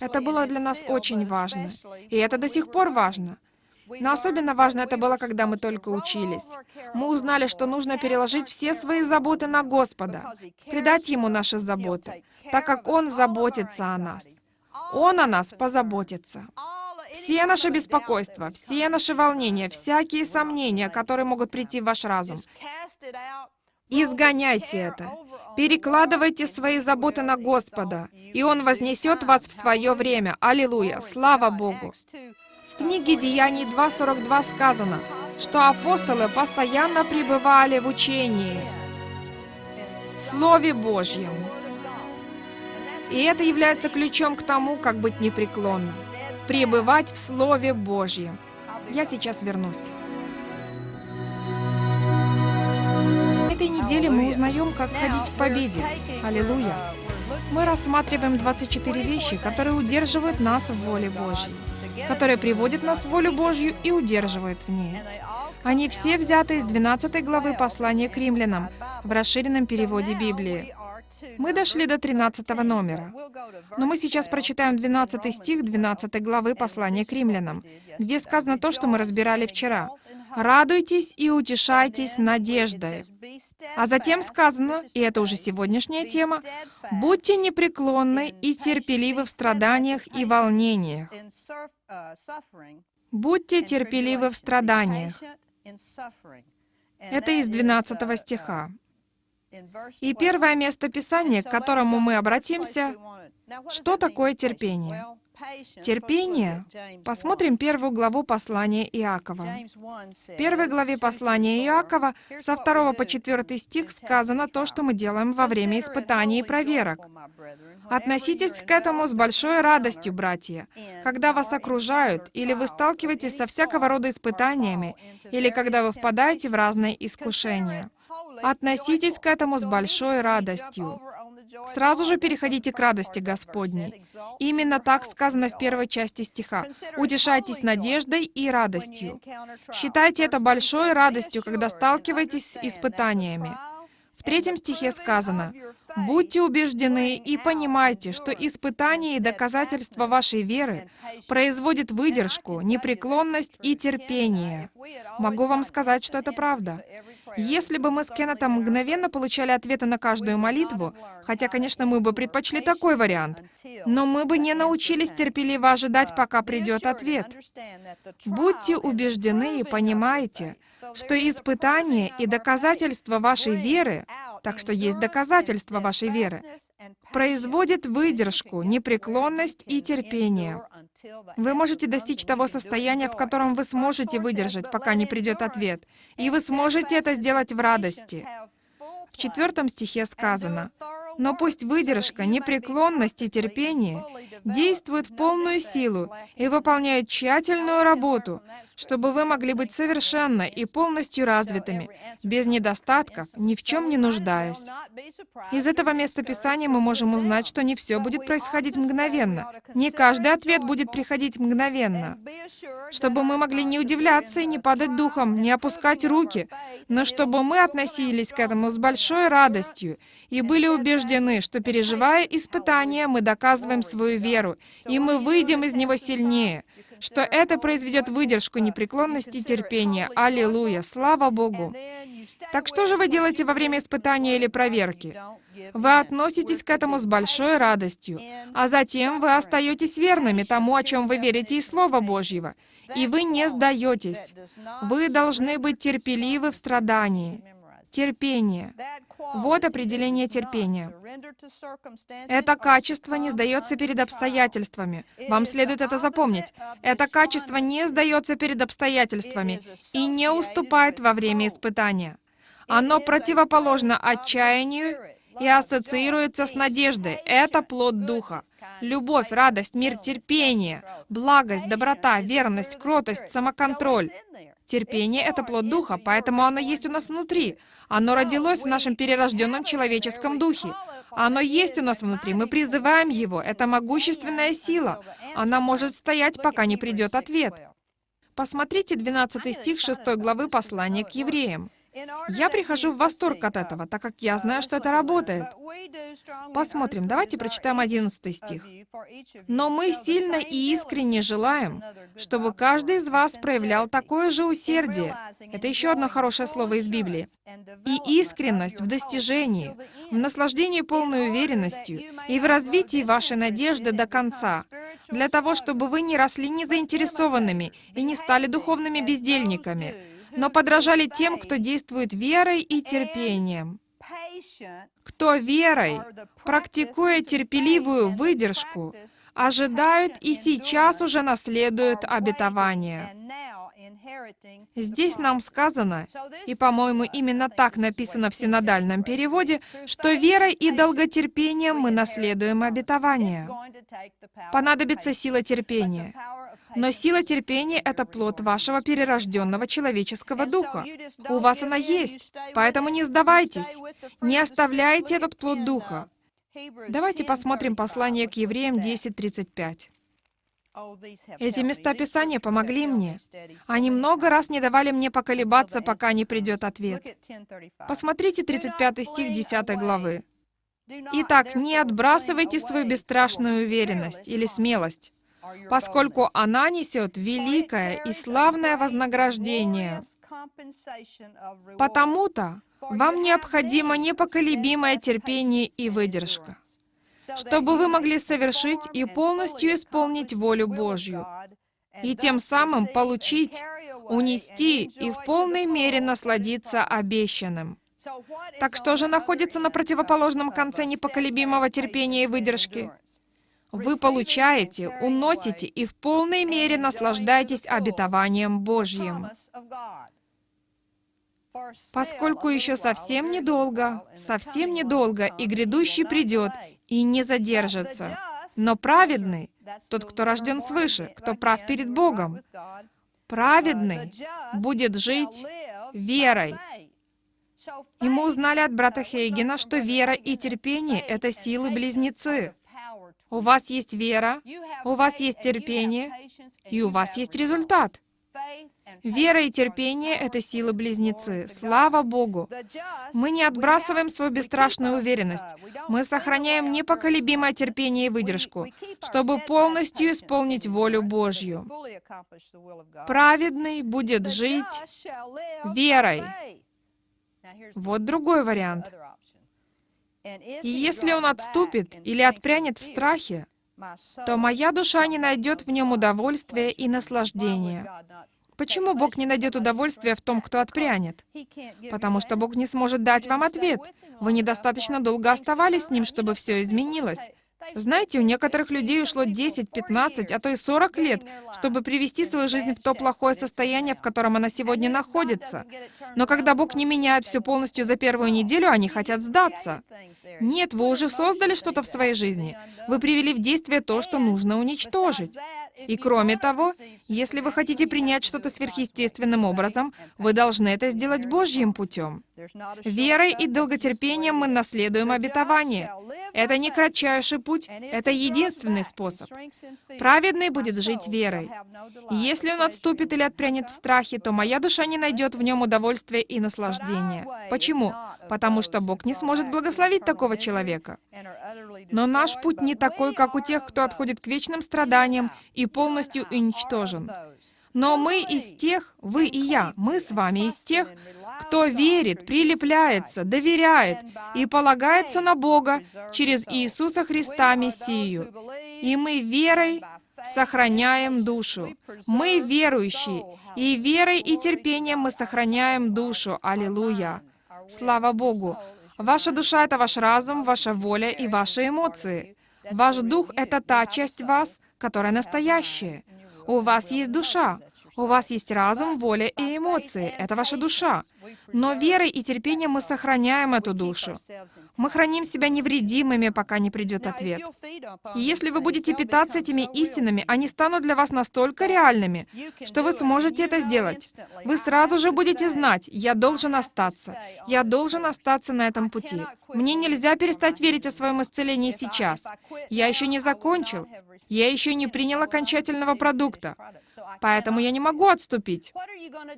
Это было для нас очень важно, и это до сих пор важно. Но особенно важно это было, когда мы только учились. Мы узнали, что нужно переложить все свои заботы на Господа, предать Ему наши заботы, так как Он заботится о нас. Он о нас позаботится. Все наши беспокойства, все наши волнения, всякие сомнения, которые могут прийти в ваш разум, изгоняйте это. Перекладывайте свои заботы на Господа, и Он вознесет вас в свое время. Аллилуйя! Слава Богу! В книге Деяний 2.42 сказано, что апостолы постоянно пребывали в учении, в Слове Божьем. И это является ключом к тому, как быть непреклонным. Пребывать в Слове Божьем. Я сейчас вернусь. Этой неделе мы узнаем, как ходить в победе. Аллилуйя! Мы рассматриваем 24 вещи, которые удерживают нас в воле Божьей, которые приводят нас в волю Божью и удерживают в ней. Они все взяты из 12 главы послания к римлянам в расширенном переводе Библии. Мы дошли до 13 номера. Но мы сейчас прочитаем 12 стих 12 главы послания к римлянам, где сказано то, что мы разбирали вчера. «Радуйтесь и утешайтесь надеждой». А затем сказано, и это уже сегодняшняя тема, «Будьте непреклонны и терпеливы в страданиях и волнениях». Будьте терпеливы в страданиях. Это из 12 стиха. И первое место Писания, к которому мы обратимся, что такое терпение? Терпение. Посмотрим первую главу послания Иакова. В первой главе послания Иакова со 2 по 4 стих сказано то, что мы делаем во время испытаний и проверок. Относитесь к этому с большой радостью, братья, когда вас окружают, или вы сталкиваетесь со всякого рода испытаниями, или когда вы впадаете в разные искушения. Относитесь к этому с большой радостью. Сразу же переходите к радости Господней. Именно так сказано в первой части стиха. «Утешайтесь надеждой и радостью». Считайте это большой радостью, когда сталкиваетесь с испытаниями. В третьем стихе сказано, «Будьте убеждены и понимайте, что испытания и доказательства вашей веры производят выдержку, непреклонность и терпение». Могу вам сказать, что это правда. Если бы мы с Кеннетом мгновенно получали ответы на каждую молитву, хотя, конечно, мы бы предпочли такой вариант, но мы бы не научились терпеливо ожидать, пока придет ответ. Будьте убеждены и понимайте, что испытания и доказательства вашей веры, так что есть доказательства вашей веры, производят выдержку, непреклонность и терпение. Вы можете достичь того состояния, в котором вы сможете выдержать, пока не придет ответ. И вы сможете это сделать в радости. В четвертом стихе сказано, «Но пусть выдержка, непреклонность и терпение действуют в полную силу и выполняют тщательную работу, чтобы вы могли быть совершенно и полностью развитыми, без недостатков, ни в чем не нуждаясь. Из этого места Писания мы можем узнать, что не все будет происходить мгновенно. Не каждый ответ будет приходить мгновенно. Чтобы мы могли не удивляться и не падать духом, не опускать руки, но чтобы мы относились к этому с большой радостью и были убеждены, что, переживая испытания, мы доказываем свою веру, и мы выйдем из него сильнее, что это произведет выдержку, непреклонность и терпение. Аллилуйя! Слава Богу! Так что же вы делаете во время испытания или проверки? Вы относитесь к этому с большой радостью, а затем вы остаетесь верными тому, о чем вы верите из Слова Божьего, и вы не сдаетесь. Вы должны быть терпеливы в страдании. Терпение. Вот определение терпения. Это качество не сдается перед обстоятельствами. Вам следует это запомнить. Это качество не сдается перед обстоятельствами и не уступает во время испытания. Оно противоположно отчаянию и ассоциируется с надеждой. Это плод Духа. Любовь, радость, мир, терпение, благость, доброта, верность, кротость, самоконтроль. Терпение — это плод Духа, поэтому оно есть у нас внутри. Оно родилось в нашем перерожденном человеческом духе. Оно есть у нас внутри, мы призываем его. Это могущественная сила. Она может стоять, пока не придет ответ. Посмотрите 12 стих 6 главы послания к евреям. Я прихожу в восторг от этого, так как я знаю, что это работает. Посмотрим, давайте прочитаем 11 стих. Но мы сильно и искренне желаем, чтобы каждый из вас проявлял такое же усердие. Это еще одно хорошее слово из Библии. И искренность в достижении, в наслаждении полной уверенностью и в развитии вашей надежды до конца, для того, чтобы вы не росли незаинтересованными и не стали духовными бездельниками, но подражали тем, кто действует верой и терпением. Кто верой, практикуя терпеливую выдержку, ожидают и сейчас уже наследуют обетование. Здесь нам сказано, и, по-моему, именно так написано в синодальном переводе, что верой и долготерпением мы наследуем обетование. Понадобится сила терпения. Но сила терпения — это плод вашего перерожденного человеческого духа. У вас она есть, поэтому не сдавайтесь, не оставляйте этот плод духа. Давайте посмотрим послание к евреям 10.35. Эти места Писания помогли мне. Они много раз не давали мне поколебаться, пока не придет ответ. Посмотрите 35 стих 10 главы. «Итак, не отбрасывайте свою бесстрашную уверенность или смелость, поскольку она несет великое и славное вознаграждение. Потому-то вам необходимо непоколебимое терпение и выдержка, чтобы вы могли совершить и полностью исполнить волю Божью, и тем самым получить, унести и в полной мере насладиться обещанным. Так что же находится на противоположном конце непоколебимого терпения и выдержки? Вы получаете, уносите и в полной мере наслаждаетесь обетованием Божьим. Поскольку еще совсем недолго, совсем недолго, и грядущий придет, и не задержится. Но праведный, тот, кто рожден свыше, кто прав перед Богом, праведный будет жить верой. И мы узнали от брата Хейгена, что вера и терпение — это силы-близнецы. У вас есть вера, у вас есть терпение, и у вас есть результат. Вера и терпение — это силы-близнецы. Слава Богу! Мы не отбрасываем свою бесстрашную уверенность. Мы сохраняем непоколебимое терпение и выдержку, чтобы полностью исполнить волю Божью. Праведный будет жить верой. Вот другой вариант. И если он отступит или отпрянет в страхе, то моя душа не найдет в нем удовольствия и наслаждения. Почему Бог не найдет удовольствия в том, кто отпрянет? Потому что Бог не сможет дать вам ответ. Вы недостаточно долго оставались с Ним, чтобы все изменилось. Знаете, у некоторых людей ушло 10, 15, а то и 40 лет, чтобы привести свою жизнь в то плохое состояние, в котором она сегодня находится. Но когда Бог не меняет все полностью за первую неделю, они хотят сдаться. Нет, вы уже создали что-то в своей жизни. Вы привели в действие то, что нужно уничтожить. И кроме того, если вы хотите принять что-то сверхъестественным образом, вы должны это сделать Божьим путем. Верой и долготерпением мы наследуем обетование. Это не кратчайший путь, это единственный способ. Праведный будет жить верой. Если он отступит или отпрянет в страхе, то моя душа не найдет в нем удовольствия и наслаждения. Почему? Потому что Бог не сможет благословить такого человека. Но наш путь не такой, как у тех, кто отходит к вечным страданиям и полностью уничтожен. Но мы из тех, вы и я, мы с вами из тех, кто верит, прилепляется, доверяет и полагается на Бога через Иисуса Христа Мессию. И мы верой сохраняем душу. Мы верующие, и верой и терпением мы сохраняем душу. Аллилуйя! Слава Богу! Ваша душа — это ваш разум, ваша воля и ваши эмоции. Ваш дух — это та часть вас, которая настоящая. У вас есть душа, у вас есть разум, воля и эмоции. Это ваша душа. Но верой и терпением мы сохраняем эту душу. Мы храним себя невредимыми, пока не придет ответ. И если вы будете питаться этими истинами, они станут для вас настолько реальными, что вы сможете это сделать. Вы сразу же будете знать, я должен остаться. Я должен остаться на этом пути. Мне нельзя перестать верить о своем исцелении сейчас. Я еще не закончил. Я еще не принял окончательного продукта. Поэтому я не могу отступить.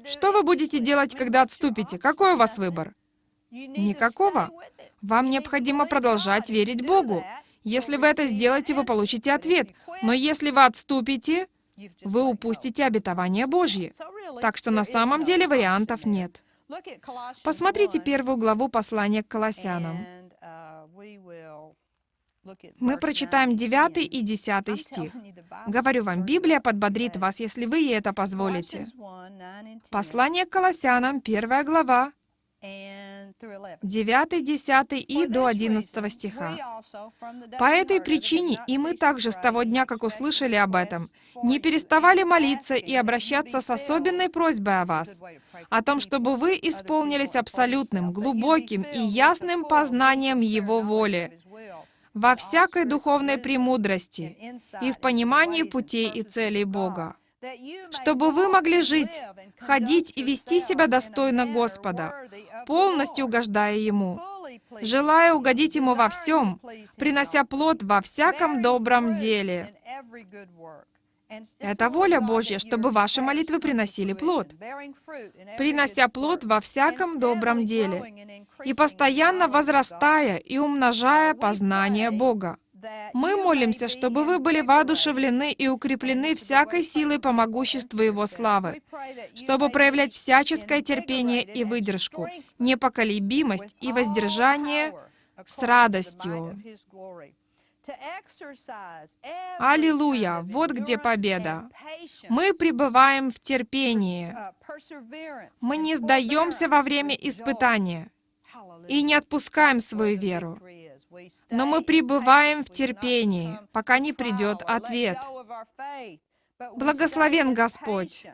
Что вы будете делать, когда отступите? Какой у вас выбор? Никакого. Вам необходимо продолжать верить Богу. Если вы это сделаете, вы получите ответ. Но если вы отступите, вы упустите обетование Божье. Так что на самом деле вариантов нет. Посмотрите первую главу послания к Колоссянам. Мы прочитаем 9 и 10 стих. Говорю вам, Библия подбодрит вас, если вы ей это позволите. Послание к Колоссянам, первая глава, 9, 10 и до 11 стиха. По этой причине и мы также с того дня, как услышали об этом, не переставали молиться и обращаться с особенной просьбой о вас, о том, чтобы вы исполнились абсолютным, глубоким и ясным познанием Его воли, во всякой духовной премудрости и в понимании путей и целей Бога, чтобы вы могли жить, ходить и вести себя достойно Господа, полностью угождая Ему, желая угодить Ему во всем, принося плод во всяком добром деле. Это воля Божья, чтобы ваши молитвы приносили плод, принося плод во всяком добром деле, и постоянно возрастая и умножая познание Бога. Мы молимся, чтобы вы были воодушевлены и укреплены всякой силой по могуществу Его славы, чтобы проявлять всяческое терпение и выдержку, непоколебимость и воздержание с радостью. Аллилуйя! Вот где победа. Мы пребываем в терпении. Мы не сдаемся во время испытания и не отпускаем свою веру. Но мы пребываем в терпении, пока не придет ответ. Благословен Господь.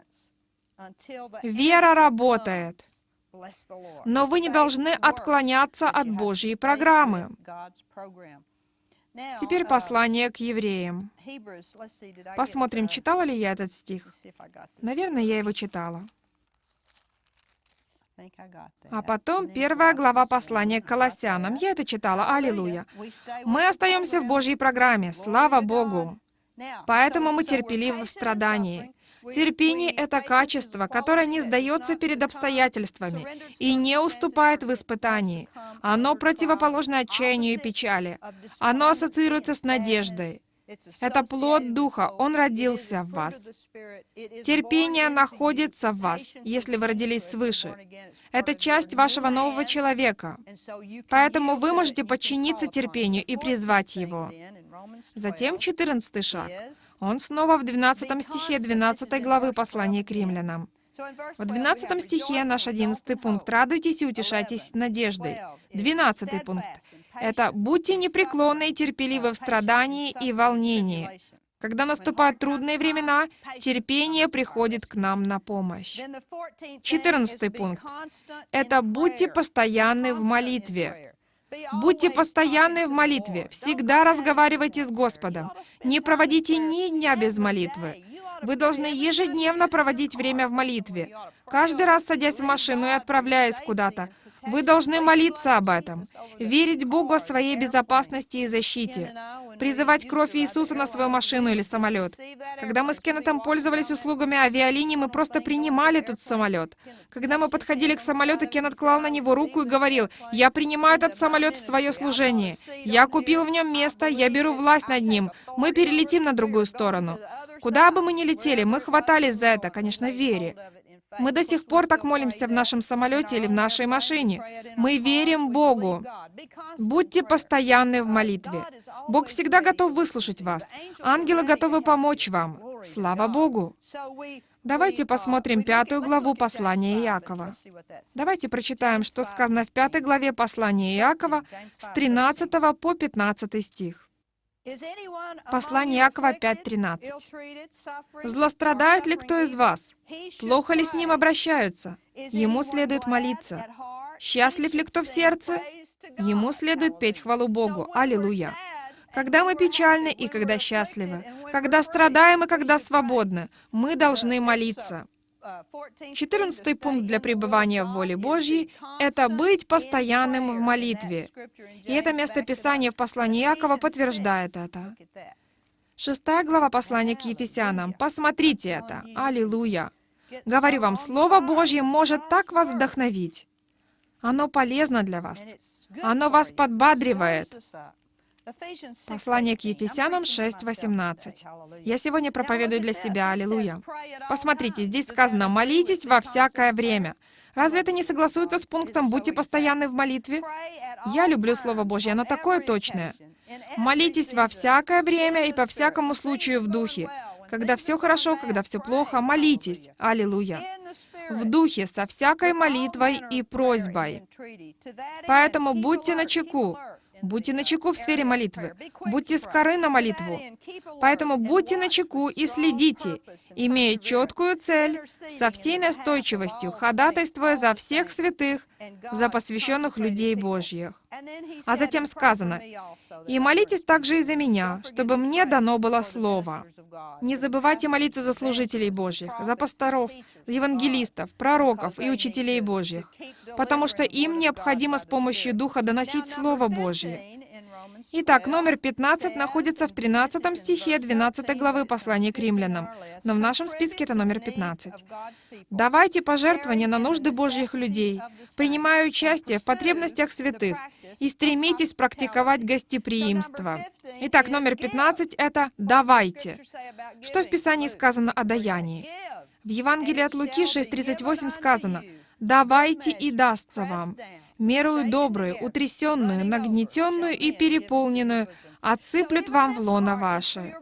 Вера работает. Но вы не должны отклоняться от Божьей программы. Теперь послание к евреям. Посмотрим, читала ли я этот стих. Наверное, я его читала. А потом первая глава послания к Колоссянам. Я это читала. Аллилуйя. Мы остаемся в Божьей программе. Слава Богу. Поэтому мы терпеливы в страдании. Терпение — это качество, которое не сдается перед обстоятельствами и не уступает в испытании. Оно противоположно отчаянию и печали. Оно ассоциируется с надеждой. Это плод Духа, Он родился в вас. Терпение находится в вас, если вы родились свыше. Это часть вашего нового человека. Поэтому вы можете подчиниться терпению и призвать его. Затем 14 шаг. Он снова в 12 стихе 12 главы послания к римлянам. В 12 стихе наш 11 пункт «Радуйтесь и утешайтесь надеждой». 12 пункт это «Будьте непреклонны и терпеливы в страдании и волнении». Когда наступают трудные времена, терпение приходит к нам на помощь. Четырнадцатый пункт. Это «Будьте постоянны в молитве». Будьте постоянны в молитве, всегда разговаривайте с Господом. Не проводите ни дня без молитвы. Вы должны ежедневно проводить время в молитве. Каждый раз садясь в машину и отправляясь куда-то, вы должны молиться об этом, верить Богу о своей безопасности и защите, призывать кровь Иисуса на свою машину или самолет. Когда мы с Кеннетом пользовались услугами авиалинии, мы просто принимали тут самолет. Когда мы подходили к самолету, Кеннет клал на него руку и говорил, «Я принимаю этот самолет в свое служение. Я купил в нем место, я беру власть над ним. Мы перелетим на другую сторону». Куда бы мы ни летели, мы хватались за это, конечно, в вере. Мы до сих пор так молимся в нашем самолете или в нашей машине. Мы верим Богу. Будьте постоянны в молитве. Бог всегда готов выслушать вас. Ангелы готовы помочь вам. Слава Богу! Давайте посмотрим пятую главу послания Иакова. Давайте прочитаем, что сказано в пятой главе послания Иакова с 13 по 15 стих. Послание Иакова 5.13. «Злострадает ли кто из вас? Плохо ли с ним обращаются? Ему следует молиться. Счастлив ли кто в сердце? Ему следует петь хвалу Богу. Аллилуйя!» Когда мы печальны и когда счастливы, когда страдаем и когда свободны, мы должны молиться. Четырнадцатый пункт для пребывания в воле Божьей — это быть постоянным в молитве. И это место Писания в послании Иакова подтверждает это. Шестая глава послания к Ефесянам. Посмотрите это. Аллилуйя. Говорю вам, Слово Божье может так вас вдохновить. Оно полезно для вас. Оно вас подбадривает. Послание к Ефесянам 6.18. Я сегодня проповедую для себя, аллилуйя. Посмотрите, здесь сказано «молитесь во всякое время». Разве это не согласуется с пунктом «будьте постоянны в молитве»? Я люблю Слово Божье, оно такое точное. Молитесь во всякое время и по всякому случаю в духе. Когда все хорошо, когда все плохо, молитесь. Аллилуйя. В духе, со всякой молитвой и просьбой. Поэтому будьте начеку. Будьте начеку в сфере молитвы. Будьте скоры на молитву. Поэтому будьте начеку и следите, имея четкую цель, со всей настойчивостью, ходатайствуя за всех святых, за посвященных людей Божьих. А затем сказано, «И молитесь также и за меня, чтобы мне дано было слово». Не забывайте молиться за служителей Божьих, за пасторов, евангелистов, пророков и учителей Божьих, потому что им необходимо с помощью Духа доносить Слово Божье. Итак, номер 15 находится в 13 стихе 12 главы послания к римлянам, но в нашем списке это номер 15. «Давайте пожертвования на нужды Божьих людей, принимая участие в потребностях святых, и стремитесь практиковать гостеприимство». Итак, номер 15 — это «давайте». Что в Писании сказано о даянии? В Евангелии от Луки 6.38 сказано «давайте и дастся вам» мерую добрую, утрясенную, нагнетенную и переполненную, отсыплют вам в лоно ваше.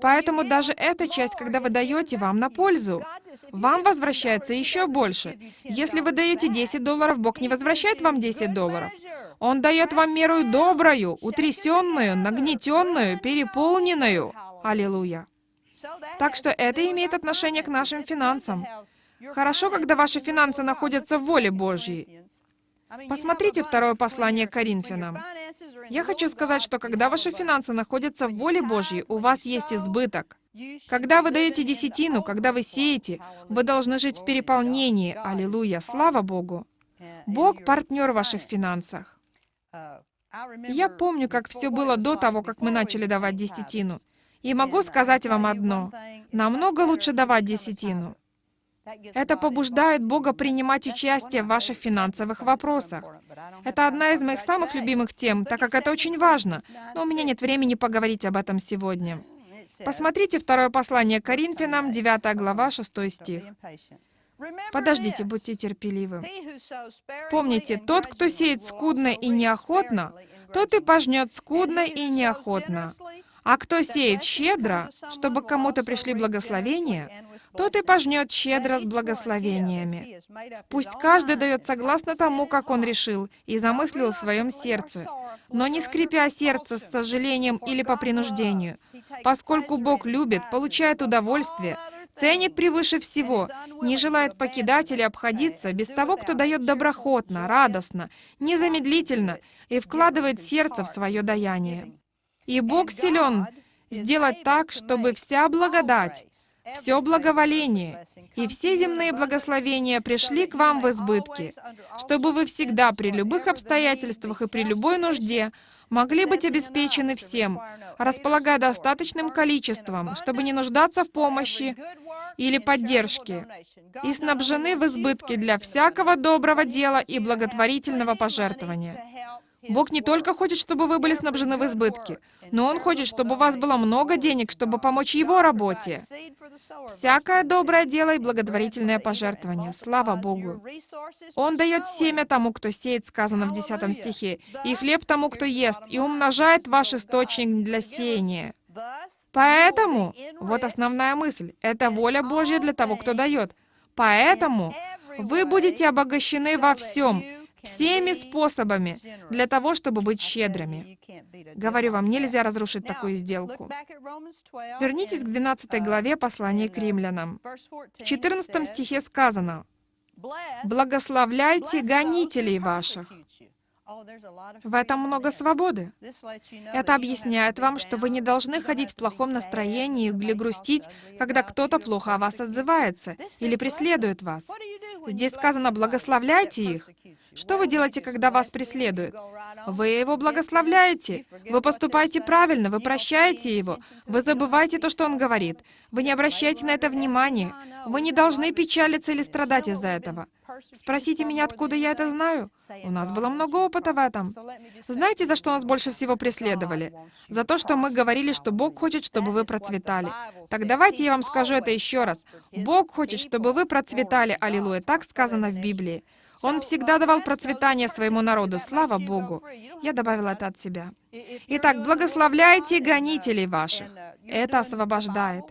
Поэтому даже эта часть, когда вы даете вам на пользу, вам возвращается еще больше. Если вы даете 10 долларов, Бог не возвращает вам 10 долларов. Он дает вам меру добрую, утрясенную, нагнетенную, переполненную. Аллилуйя. Так что это имеет отношение к нашим финансам. Хорошо, когда ваши финансы находятся в воле Божьей. Посмотрите второе послание к Коринфянам. Я хочу сказать, что когда ваши финансы находятся в воле Божьей, у вас есть избыток. Когда вы даете десятину, когда вы сеете, вы должны жить в переполнении. Аллилуйя! Слава Богу! Бог — партнер в ваших финансах. Я помню, как все было до того, как мы начали давать десятину. И могу сказать вам одно. Намного лучше давать десятину. Это побуждает Бога принимать участие в ваших финансовых вопросах. Это одна из моих самых любимых тем, так как это очень важно, но у меня нет времени поговорить об этом сегодня. Посмотрите второе послание Коринфянам, 9 глава, 6 стих. Подождите, будьте терпеливы. Помните, тот, кто сеет скудно и неохотно, тот и пожнет скудно и неохотно. А кто сеет щедро, чтобы кому-то пришли благословения, тот и пожнет щедро с благословениями. Пусть каждый дает согласно тому, как он решил и замыслил в своем сердце, но не скрипя сердце с сожалением или по принуждению, поскольку Бог любит, получает удовольствие, ценит превыше всего, не желает покидать или обходиться без того, кто дает доброхотно, радостно, незамедлительно и вкладывает сердце в свое даяние. И Бог силен сделать так, чтобы вся благодать, все благоволение и все земные благословения пришли к вам в избытке, чтобы вы всегда при любых обстоятельствах и при любой нужде могли быть обеспечены всем, располагая достаточным количеством, чтобы не нуждаться в помощи или поддержке, и снабжены в избытке для всякого доброго дела и благотворительного пожертвования. Бог не только хочет, чтобы вы были снабжены в избытке, но Он хочет, чтобы у вас было много денег, чтобы помочь Его работе. Всякое доброе дело и благотворительное пожертвование. Слава Богу. Он дает семя тому, кто сеет, сказано в 10 стихе, и хлеб тому, кто ест, и умножает ваш источник для сеяния. Поэтому, вот основная мысль, это воля Божья для того, кто дает. Поэтому вы будете обогащены во всем, всеми способами для того, чтобы быть щедрыми. Говорю вам, нельзя разрушить такую сделку. Вернитесь к 12 главе послания к римлянам. В 14 стихе сказано, «Благословляйте гонителей ваших». В этом много свободы. Это объясняет вам, что вы не должны ходить в плохом настроении или грустить, когда кто-то плохо о вас отзывается или преследует вас. Здесь сказано «благословляйте их». Что вы делаете, когда вас преследуют? Вы его благословляете. Вы поступаете правильно, вы прощаете его. Вы забываете то, что он говорит. Вы не обращаете на это внимания. Вы не должны печалиться или страдать из-за этого. Спросите меня, откуда я это знаю? У нас было много опыта в этом. Знаете, за что нас больше всего преследовали? За то, что мы говорили, что Бог хочет, чтобы вы процветали. Так давайте я вам скажу это еще раз. Бог хочет, чтобы вы процветали, аллилуйя, так сказано в Библии. Он всегда давал процветание своему народу, слава Богу. Я добавила это от себя. Итак, благословляйте гонителей ваших. Это освобождает.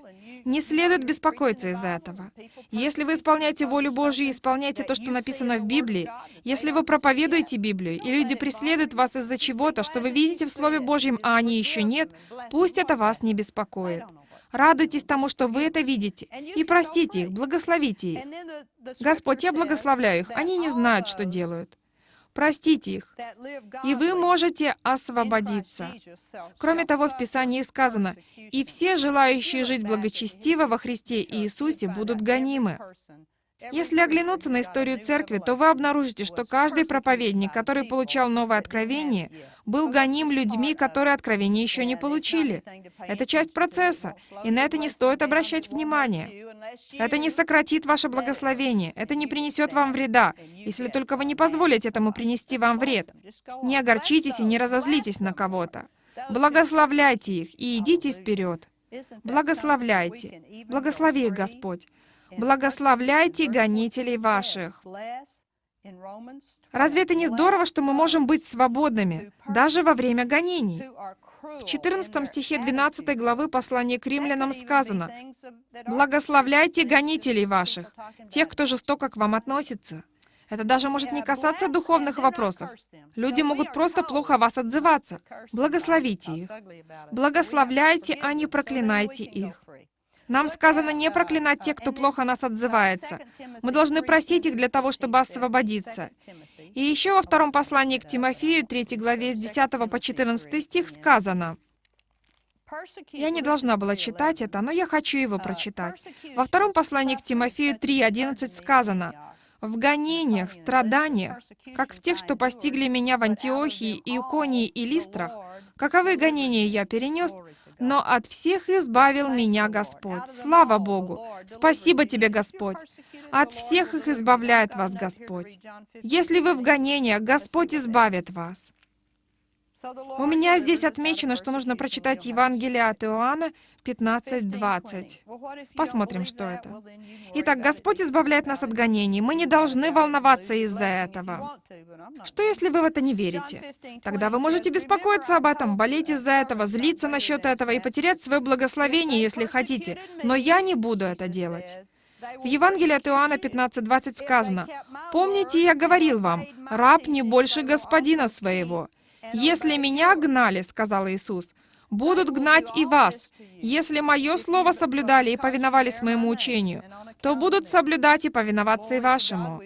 Не следует беспокоиться из-за этого. Если вы исполняете волю Божью и исполняете то, что написано в Библии, если вы проповедуете Библию, и люди преследуют вас из-за чего-то, что вы видите в Слове Божьем, а они еще нет, пусть это вас не беспокоит. Радуйтесь тому, что вы это видите, и простите их, благословите их. Господь, я благословляю их, они не знают, что делают. Простите их, и вы можете освободиться. Кроме того, в Писании сказано, «И все желающие жить благочестиво во Христе Иисусе будут гонимы». Если оглянуться на историю церкви, то вы обнаружите, что каждый проповедник, который получал новое откровение, был гоним людьми, которые откровение еще не получили. Это часть процесса, и на это не стоит обращать внимание. Это не сократит ваше благословение, это не принесет вам вреда, если только вы не позволите этому принести вам вред. Не огорчитесь и не разозлитесь на кого-то. Благословляйте их и идите вперед. Благословляйте. Благослови их, Господь. Благословляйте гонителей ваших. Разве это не здорово, что мы можем быть свободными, даже во время гонений? В 14 стихе 12 главы послания к римлянам сказано, «Благословляйте гонителей ваших, тех, кто жестоко к вам относится». Это даже может не касаться духовных вопросов. Люди могут просто плохо вас отзываться. Благословите их. Благословляйте, а не проклинайте их. Нам сказано не проклинать тех, кто плохо нас отзывается. Мы должны просить их для того, чтобы освободиться. И еще во втором послании к Тимофею, 3 главе, с 10 по 14 стих сказано, я не должна была читать это, но я хочу его прочитать. Во втором послании к Тимофею 3.11 сказано, «В гонениях, страданиях, как в тех, что постигли меня в Антиохии, Иконии и Листрах, каковы гонения я перенес, но от всех избавил меня Господь. Слава Богу! Спасибо тебе, Господь! От всех их избавляет вас Господь. Если вы в гонениях, Господь избавит вас. У меня здесь отмечено, что нужно прочитать Евангелие от Иоанна 15.20. Посмотрим, что это. Итак, Господь избавляет нас от гонений. Мы не должны волноваться из-за этого. Что, если вы в это не верите? Тогда вы можете беспокоиться об этом, болеть из-за этого, злиться насчет этого и потерять свое благословение, если хотите. Но я не буду это делать. В Евангелии от Иоанна 15.20 сказано, «Помните, я говорил вам, раб не больше господина своего». «Если меня гнали, — сказал Иисус, — будут гнать и вас. Если мое слово соблюдали и повиновались моему учению, то будут соблюдать и повиноваться и вашему.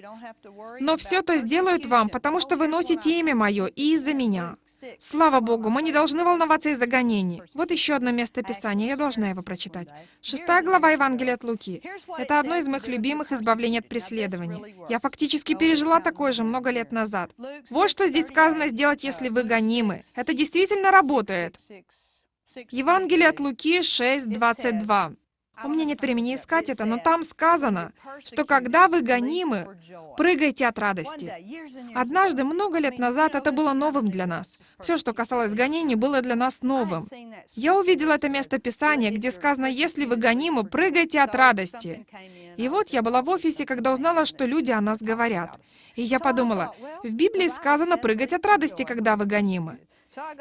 Но все то сделают вам, потому что вы носите имя мое и из-за меня. Слава Богу, мы не должны волноваться из-за гонений. Вот еще одно место Писания, я должна его прочитать. Шестая глава Евангелия от Луки. Это одно из моих любимых избавлений от преследований. Я фактически пережила такое же много лет назад. Вот что здесь сказано сделать, если вы гонимы. Это действительно работает. Евангелие от Луки 6:22. У меня нет времени искать это, но там сказано, что когда вы гонимы, прыгайте от радости. Однажды, много лет назад, это было новым для нас. Все, что касалось гонений, было для нас новым. Я увидела это место Писания, где сказано, если вы гонимы, прыгайте от радости. И вот я была в офисе, когда узнала, что люди о нас говорят. И я подумала, в Библии сказано прыгать от радости, когда вы гонимы.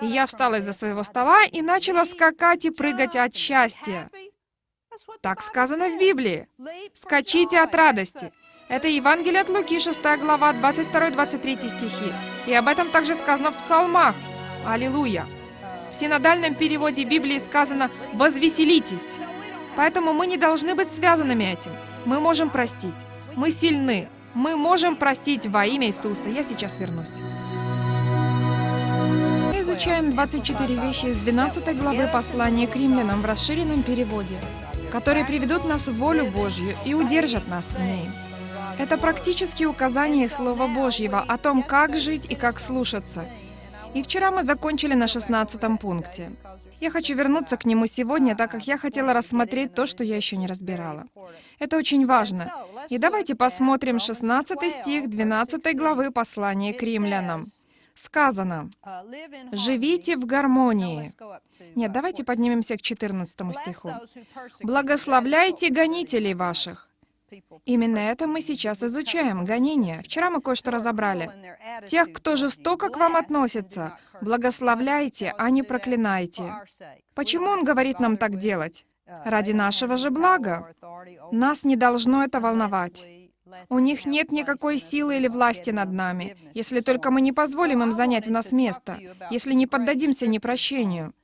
И я встала из-за своего стола и начала скакать и прыгать от счастья. Так сказано в Библии. «Скачите от радости». Это Евангелие от Луки, 6 глава, 22-23 стихи. И об этом также сказано в Псалмах. Аллилуйя! В синодальном переводе Библии сказано «возвеселитесь». Поэтому мы не должны быть связанными этим. Мы можем простить. Мы сильны. Мы можем простить во имя Иисуса. Я сейчас вернусь. Мы изучаем 24 вещи из 12 главы послания к римлянам в расширенном переводе которые приведут нас в волю Божью и удержат нас в ней. Это практические указания Слова Божьего о том, как жить и как слушаться. И вчера мы закончили на 16 пункте. Я хочу вернуться к нему сегодня, так как я хотела рассмотреть то, что я еще не разбирала. Это очень важно. И давайте посмотрим 16 стих 12 главы послания к римлянам. Сказано, «Живите в гармонии». Нет, давайте поднимемся к 14 стиху. «Благословляйте гонителей ваших». Именно это мы сейчас изучаем, гонения. Вчера мы кое-что разобрали. Тех, кто жестоко к вам относится, благословляйте, а не проклинайте. Почему он говорит нам так делать? Ради нашего же блага. Нас не должно это волновать. У них нет никакой силы или власти над нами, если только мы не позволим им занять в нас место, если не поддадимся непрощению.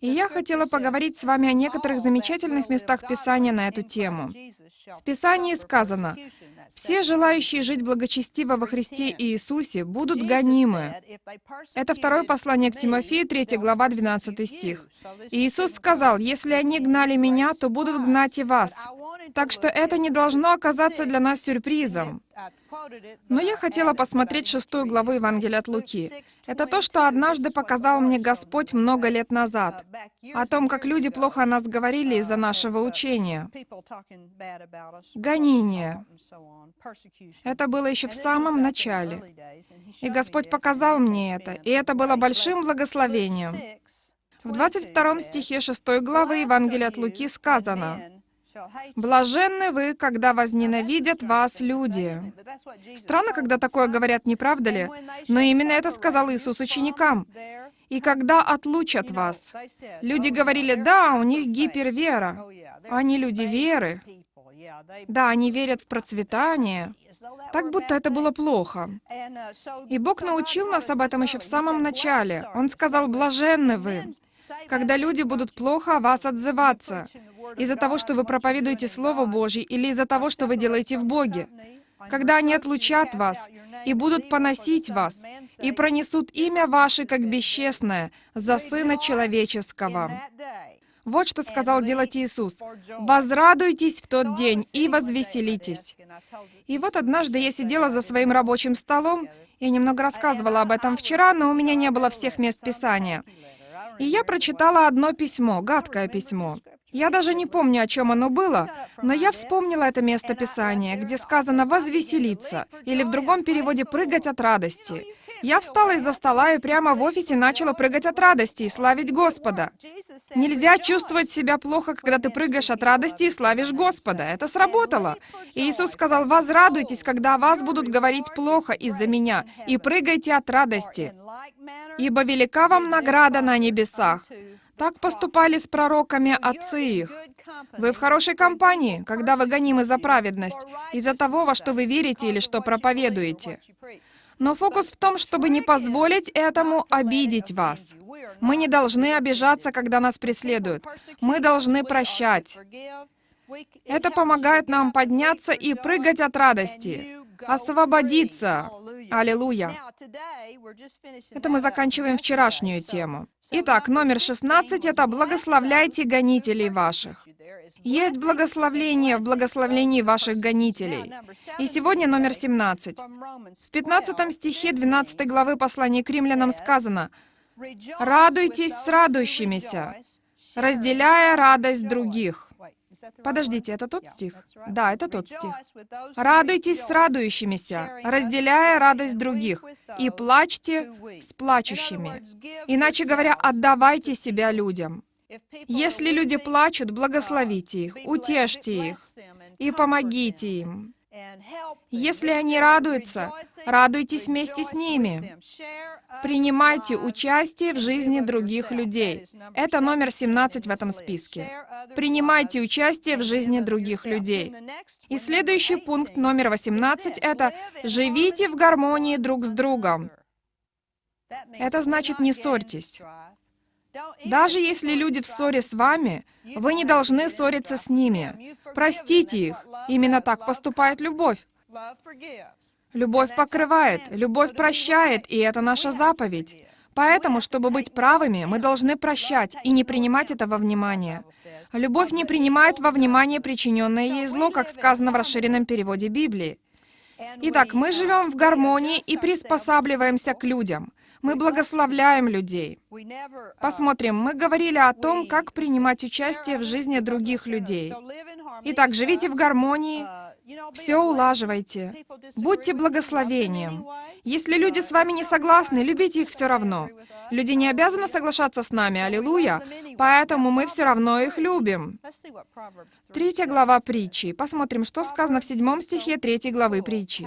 И я хотела поговорить с вами о некоторых замечательных местах Писания на эту тему. В Писании сказано, «Все желающие жить благочестиво во Христе Иисусе будут гонимы». Это второе послание к Тимофею, 3 глава, 12 стих. И Иисус сказал, «Если они гнали Меня, то будут гнать и вас». Так что это не должно оказаться для нас сюрпризом. Но я хотела посмотреть шестую главу Евангелия от Луки. Это то, что однажды показал мне Господь много лет назад. О том, как люди плохо о нас говорили из-за нашего учения. Гонение. Это было еще в самом начале. И Господь показал мне это, и это было большим благословением. В 22 стихе 6 главы Евангелия от Луки сказано, Блаженны вы, когда возненавидят вас люди. Странно, когда такое говорят, не правда ли? Но именно это сказал Иисус ученикам. И когда отлучат вас. Люди говорили, да, у них гипервера. Они люди веры. Да, они верят в процветание. Так будто это было плохо. И Бог научил нас об этом еще в самом начале. Он сказал, блаженны вы, когда люди будут плохо о вас отзываться, из-за того, что вы проповедуете Слово Божье, или из-за того, что вы делаете в Боге. Когда они отлучат вас и будут поносить вас, и пронесут имя ваше как бесчестное за Сына Человеческого. Вот что сказал делать Иисус. «Возрадуйтесь в тот день и возвеселитесь». И вот однажды я сидела за своим рабочим столом, я немного рассказывала об этом вчера, но у меня не было всех мест Писания. И я прочитала одно письмо, гадкое письмо. Я даже не помню, о чем оно было, но я вспомнила это место Писания, где сказано «возвеселиться», или в другом переводе «прыгать от радости». Я встала из-за стола и прямо в офисе начала прыгать от радости и славить Господа. Нельзя чувствовать себя плохо, когда ты прыгаешь от радости и славишь Господа. Это сработало. И Иисус сказал, «Возрадуйтесь, когда вас будут говорить плохо из-за Меня, и прыгайте от радости, ибо велика вам награда на небесах». Так поступали с пророками отцы их. Вы в хорошей компании, когда вы гонимы за праведность, из-за того, во что вы верите или что проповедуете. Но фокус в том, чтобы не позволить этому обидеть вас. Мы не должны обижаться, когда нас преследуют. Мы должны прощать. Это помогает нам подняться и прыгать от радости, освободиться. Аллилуйя. Это мы заканчиваем вчерашнюю тему. Итак, номер 16 — это «Благословляйте гонителей ваших». Есть благословление в благословлении ваших гонителей. И сегодня номер 17. В 15 стихе 12 главы послания к римлянам сказано «Радуйтесь с радующимися, разделяя радость других». Подождите, это тот стих? Да, это тот стих. «Радуйтесь с радующимися, разделяя радость других, и плачьте с плачущими». Иначе говоря, отдавайте себя людям. Если люди плачут, благословите их, утешьте их и помогите им. Если они радуются, радуйтесь вместе с ними. Принимайте участие в жизни других людей. Это номер 17 в этом списке. Принимайте участие в жизни других людей. И следующий пункт, номер 18, это «Живите в гармонии друг с другом». Это значит «не ссорьтесь». Даже если люди в ссоре с вами, вы не должны ссориться с ними. Простите их. Именно так поступает любовь. Любовь покрывает, любовь прощает, и это наша заповедь. Поэтому, чтобы быть правыми, мы должны прощать и не принимать это во внимание. Любовь не принимает во внимание причиненное ей зло, как сказано в расширенном переводе Библии. Итак, мы живем в гармонии и приспосабливаемся к людям. Мы благословляем людей. Посмотрим, мы говорили о том, как принимать участие в жизни других людей. Итак, живите в гармонии, все улаживайте. Будьте благословением. Если люди с вами не согласны, любите их все равно. Люди не обязаны соглашаться с нами, аллилуйя, поэтому мы все равно их любим. Третья глава притчи. Посмотрим, что сказано в седьмом стихе третьей главы притчи.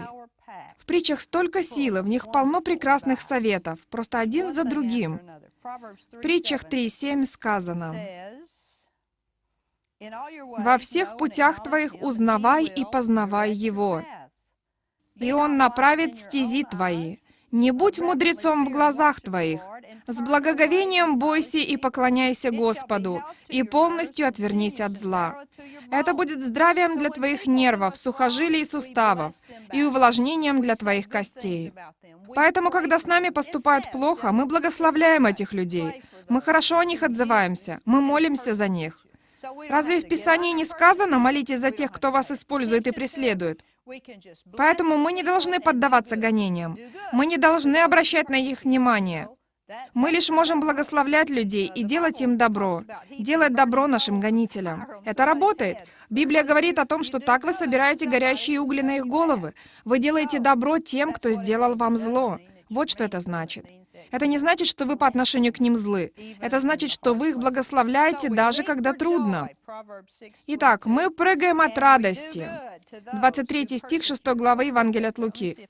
В притчах столько силы, в них полно прекрасных советов, просто один за другим. В притчах 3.7 сказано, «Во всех путях твоих узнавай и познавай Его, и Он направит стези твои. Не будь мудрецом в глазах твоих, с благоговением бойся и поклоняйся Господу, и полностью отвернись от зла. Это будет здравием для твоих нервов, сухожилий и суставов, и увлажнением для твоих костей. Поэтому, когда с нами поступают плохо, мы благословляем этих людей. Мы хорошо о них отзываемся, мы молимся за них. Разве в Писании не сказано «молитесь за тех, кто вас использует и преследует»? Поэтому мы не должны поддаваться гонениям. Мы не должны обращать на них внимание. Мы лишь можем благословлять людей и делать им добро, делать добро нашим гонителям. Это работает. Библия говорит о том, что так вы собираете горящие угли на их головы. Вы делаете добро тем, кто сделал вам зло. Вот что это значит. Это не значит, что вы по отношению к ним злы. Это значит, что вы их благословляете, даже когда трудно. Итак, мы прыгаем от радости. 23 стих 6 главы Евангелия от Луки.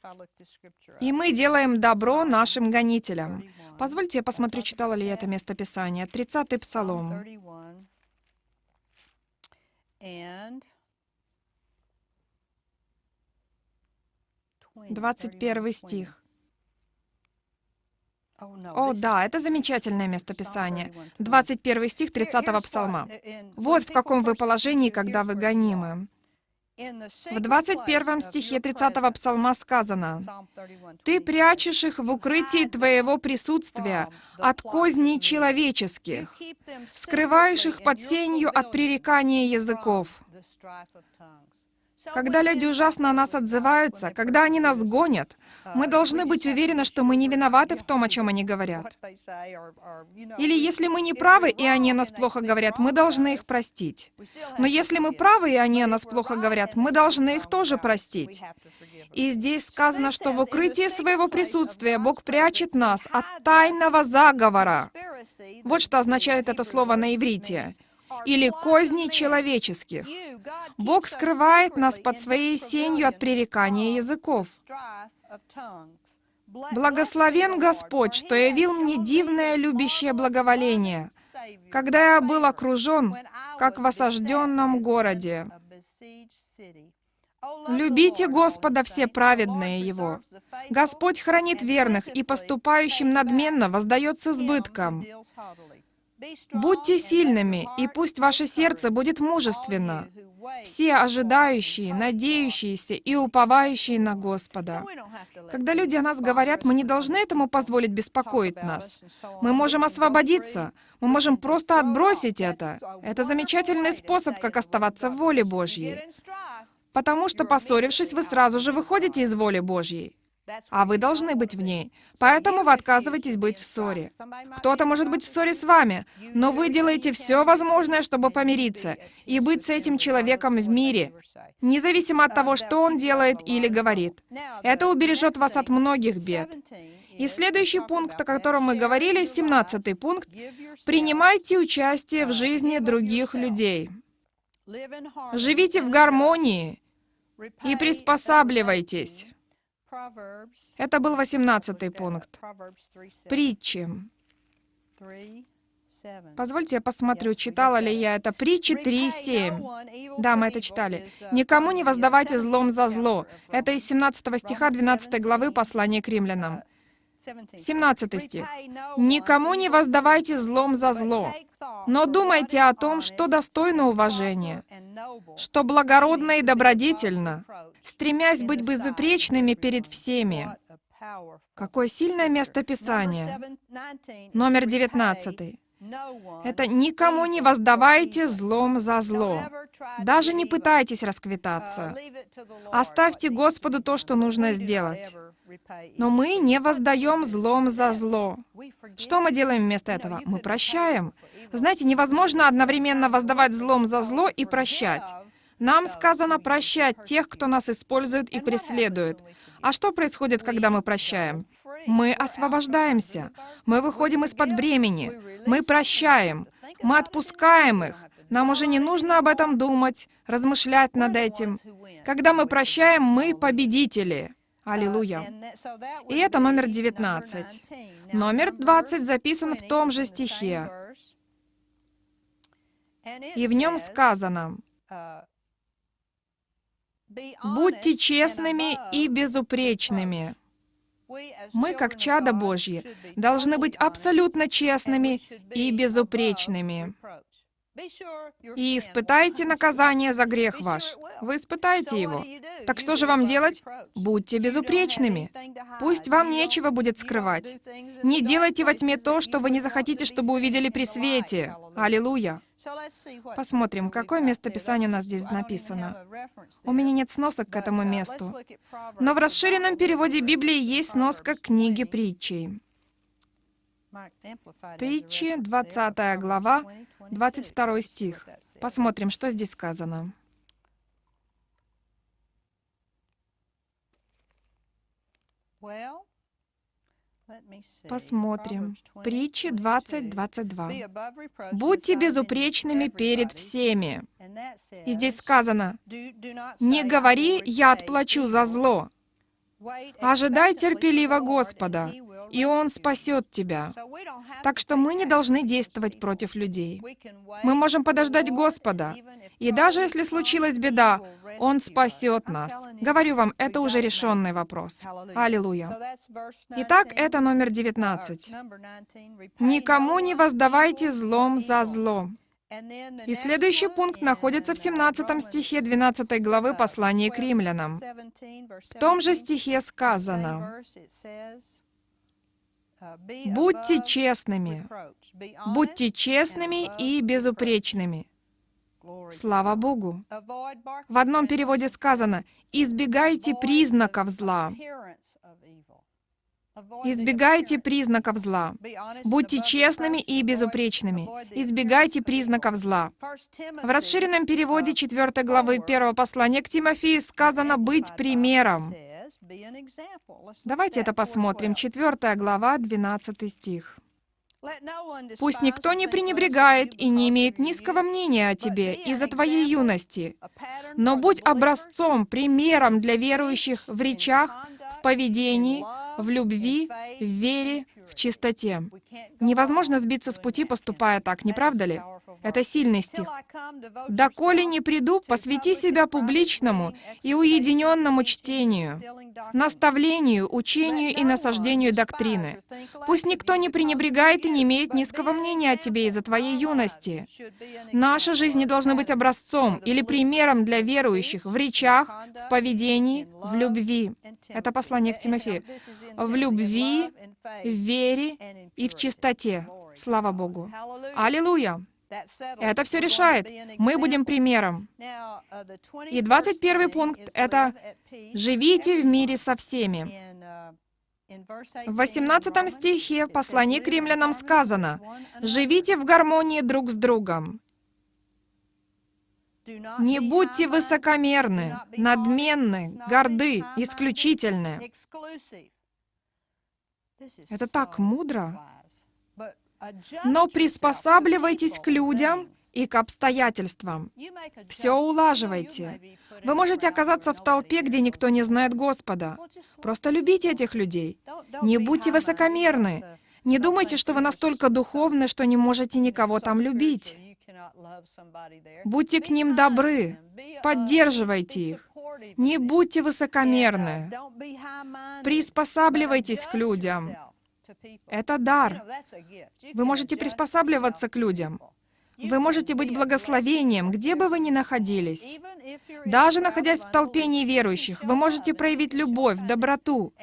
«И мы делаем добро нашим гонителям». Позвольте я посмотрю, читала ли я это место Писания. 30-й Псалом. Двадцать первый стих. О, да, это замечательное место Писания. 21 стих 30 псалма. Вот в каком вы положении, когда вы гонимы. В 21 стихе 30 псалма сказано, «Ты прячешь их в укрытии Твоего присутствия от козней человеческих, скрываешь их под сенью от пререкания языков». Когда люди ужасно о нас отзываются, когда они нас гонят, мы должны быть уверены, что мы не виноваты в том, о чем они говорят. Или если мы не правы, и они о нас плохо говорят, мы должны их простить. Но если мы правы, и они о нас плохо говорят, мы должны их тоже простить. И здесь сказано, что в укрытии своего присутствия Бог прячет нас от тайного заговора. Вот что означает это слово на иврите или козней человеческих. Бог скрывает нас под своей сенью от пререкания языков. Благословен Господь, что явил мне дивное любящее благоволение, когда я был окружен, как в осажденном городе. Любите Господа все праведные Его. Господь хранит верных, и поступающим надменно воздает с избытком. Будьте сильными, и пусть ваше сердце будет мужественно. Все ожидающие, надеющиеся и уповающие на Господа. Когда люди о нас говорят, мы не должны этому позволить беспокоить нас. Мы можем освободиться, мы можем просто отбросить это. Это замечательный способ, как оставаться в воле Божьей. Потому что, поссорившись, вы сразу же выходите из воли Божьей а вы должны быть в ней. Поэтому вы отказываетесь быть в ссоре. Кто-то может быть в ссоре с вами, но вы делаете все возможное, чтобы помириться и быть с этим человеком в мире, независимо от того, что он делает или говорит. Это убережет вас от многих бед. И следующий пункт, о котором мы говорили, 17 пункт, принимайте участие в жизни других людей. Живите в гармонии и приспосабливайтесь. Это был восемнадцатый пункт. Притчи. Позвольте я посмотрю, читала ли я это. Притчи 3.7. Да, мы это читали. «Никому не воздавайте злом за зло». Это из 17 стиха 12 главы послания к римлянам. 17 стих. «Никому не воздавайте злом за зло, но думайте о том, что достойно уважения, что благородно и добродетельно, стремясь быть безупречными перед всеми». Какое сильное место Писания. Номер 19. Это «никому не воздавайте злом за зло». Даже не пытайтесь расквитаться. Оставьте Господу то, что нужно сделать. Но мы не воздаем злом за зло. Что мы делаем вместо этого? Мы прощаем. Знаете, невозможно одновременно воздавать злом за зло и прощать. Нам сказано прощать тех, кто нас использует и преследует. А что происходит, когда мы прощаем? Мы освобождаемся. Мы выходим из-под бремени. Мы прощаем. Мы отпускаем их. Нам уже не нужно об этом думать, размышлять над этим. Когда мы прощаем, мы победители. Аллилуйя. И это номер 19. Номер 20 записан в том же стихе. И в нем сказано, «Будьте честными и безупречными». Мы, как чада Божьи, должны быть абсолютно честными и безупречными. И испытайте наказание за грех ваш. Вы испытаете его. Так что же вам делать? Будьте безупречными. Пусть вам нечего будет скрывать. Не делайте во тьме то, что вы не захотите, чтобы увидели при свете. Аллилуйя. Посмотрим, какое место Писания у нас здесь написано. У меня нет сносок к этому месту. Но в расширенном переводе Библии есть сноска книги притчей. Притчи, 20 глава, 22 стих. Посмотрим, что здесь сказано. Посмотрим. Притчи 20.22. «Будьте безупречными перед всеми». И здесь сказано, «Не говори, я отплачу за зло». Ожидай терпеливо Господа, и Он спасет тебя. Так что мы не должны действовать против людей. Мы можем подождать Господа. И даже если случилась беда, Он спасет нас. Говорю вам, это уже решенный вопрос. Аллилуйя. Итак, это номер 19. «Никому не воздавайте злом за зло». И следующий пункт находится в 17 стихе 12 главы послания к римлянам. В том же стихе сказано, Будьте честными. Будьте честными и безупречными. Слава Богу. В одном переводе сказано «избегайте признаков зла». Избегайте признаков зла. Будьте честными и безупречными. Избегайте признаков зла. В расширенном переводе 4 главы 1 послания к Тимофею сказано «быть примером». Давайте это посмотрим. 4 глава, 12 стих. Пусть никто не пренебрегает и не имеет низкого мнения о тебе из-за твоей юности, но будь образцом, примером для верующих в речах, в поведении, в любви, в вере, в чистоте. Невозможно сбиться с пути, поступая так, не правда ли? Это сильный стих. «Доколе не приду, посвяти себя публичному и уединенному чтению, наставлению, учению и насаждению доктрины. Пусть никто не пренебрегает и не имеет низкого мнения о тебе из-за твоей юности. Наша жизнь не должна быть образцом или примером для верующих в речах, в поведении, в любви». Это послание к Тимофею. В любви, в вере и в чистоте. Слава Богу. Аллилуйя! Это все решает. Мы будем примером. И 21 пункт — это «Живите в мире со всеми». В 18 стихе послания к римлянам сказано «Живите в гармонии друг с другом». Не будьте высокомерны, надменны, горды, исключительны. Это так мудро. Но приспосабливайтесь к людям и к обстоятельствам. Все улаживайте. Вы можете оказаться в толпе, где никто не знает Господа. Просто любите этих людей. Не будьте высокомерны. Не думайте, что вы настолько духовны, что не можете никого там любить. Будьте к ним добры, поддерживайте их. Не будьте высокомерны. Приспосабливайтесь к людям. Это дар. Вы можете приспосабливаться к людям. Вы можете быть благословением, где бы вы ни находились. Даже находясь в толпе неверующих, вы можете проявить любовь, доброту.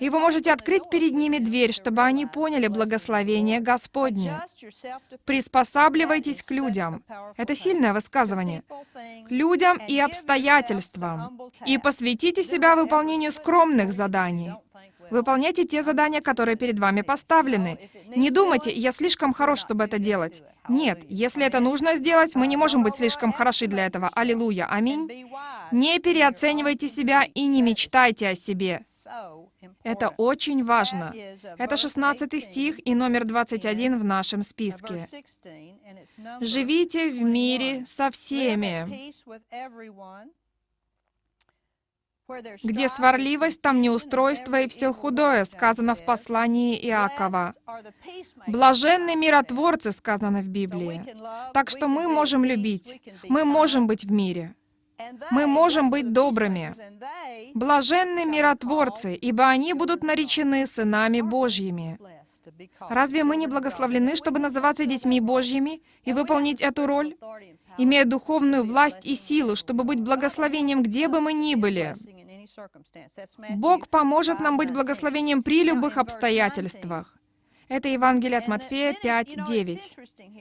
И вы можете открыть перед ними дверь, чтобы они поняли благословение Господне. Приспосабливайтесь к людям. Это сильное высказывание. К людям и обстоятельствам. И посвятите себя выполнению скромных заданий. Выполняйте те задания, которые перед вами поставлены. Не думайте, я слишком хорош, чтобы это делать. Нет, если это нужно сделать, мы не можем быть слишком хороши для этого. Аллилуйя. Аминь. Не переоценивайте себя и не мечтайте о себе. Это очень важно. Это 16 стих и номер 21 в нашем списке. «Живите в мире со всеми». Где сварливость, там неустройство и все худое, сказано в послании Иакова. Блаженны миротворцы, сказано в Библии. Так что мы можем любить, мы можем быть в мире. Мы можем быть добрыми. Блаженны миротворцы, ибо они будут наречены сынами Божьими. Разве мы не благословлены, чтобы называться детьми Божьими и выполнить эту роль, имея духовную власть и силу, чтобы быть благословением, где бы мы ни были? Бог поможет нам быть благословением при любых обстоятельствах. Это Евангелие от Матфея 5, 9.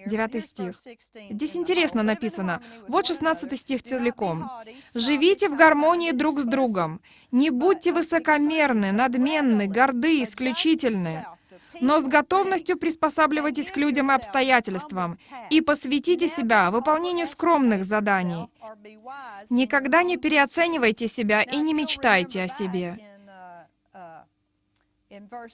9 стих. Здесь интересно написано. Вот 16 стих целиком. «Живите в гармонии друг с другом. Не будьте высокомерны, надменны, горды, исключительны, но с готовностью приспосабливайтесь к людям и обстоятельствам и посвятите себя выполнению скромных заданий. Никогда не переоценивайте себя и не мечтайте о себе.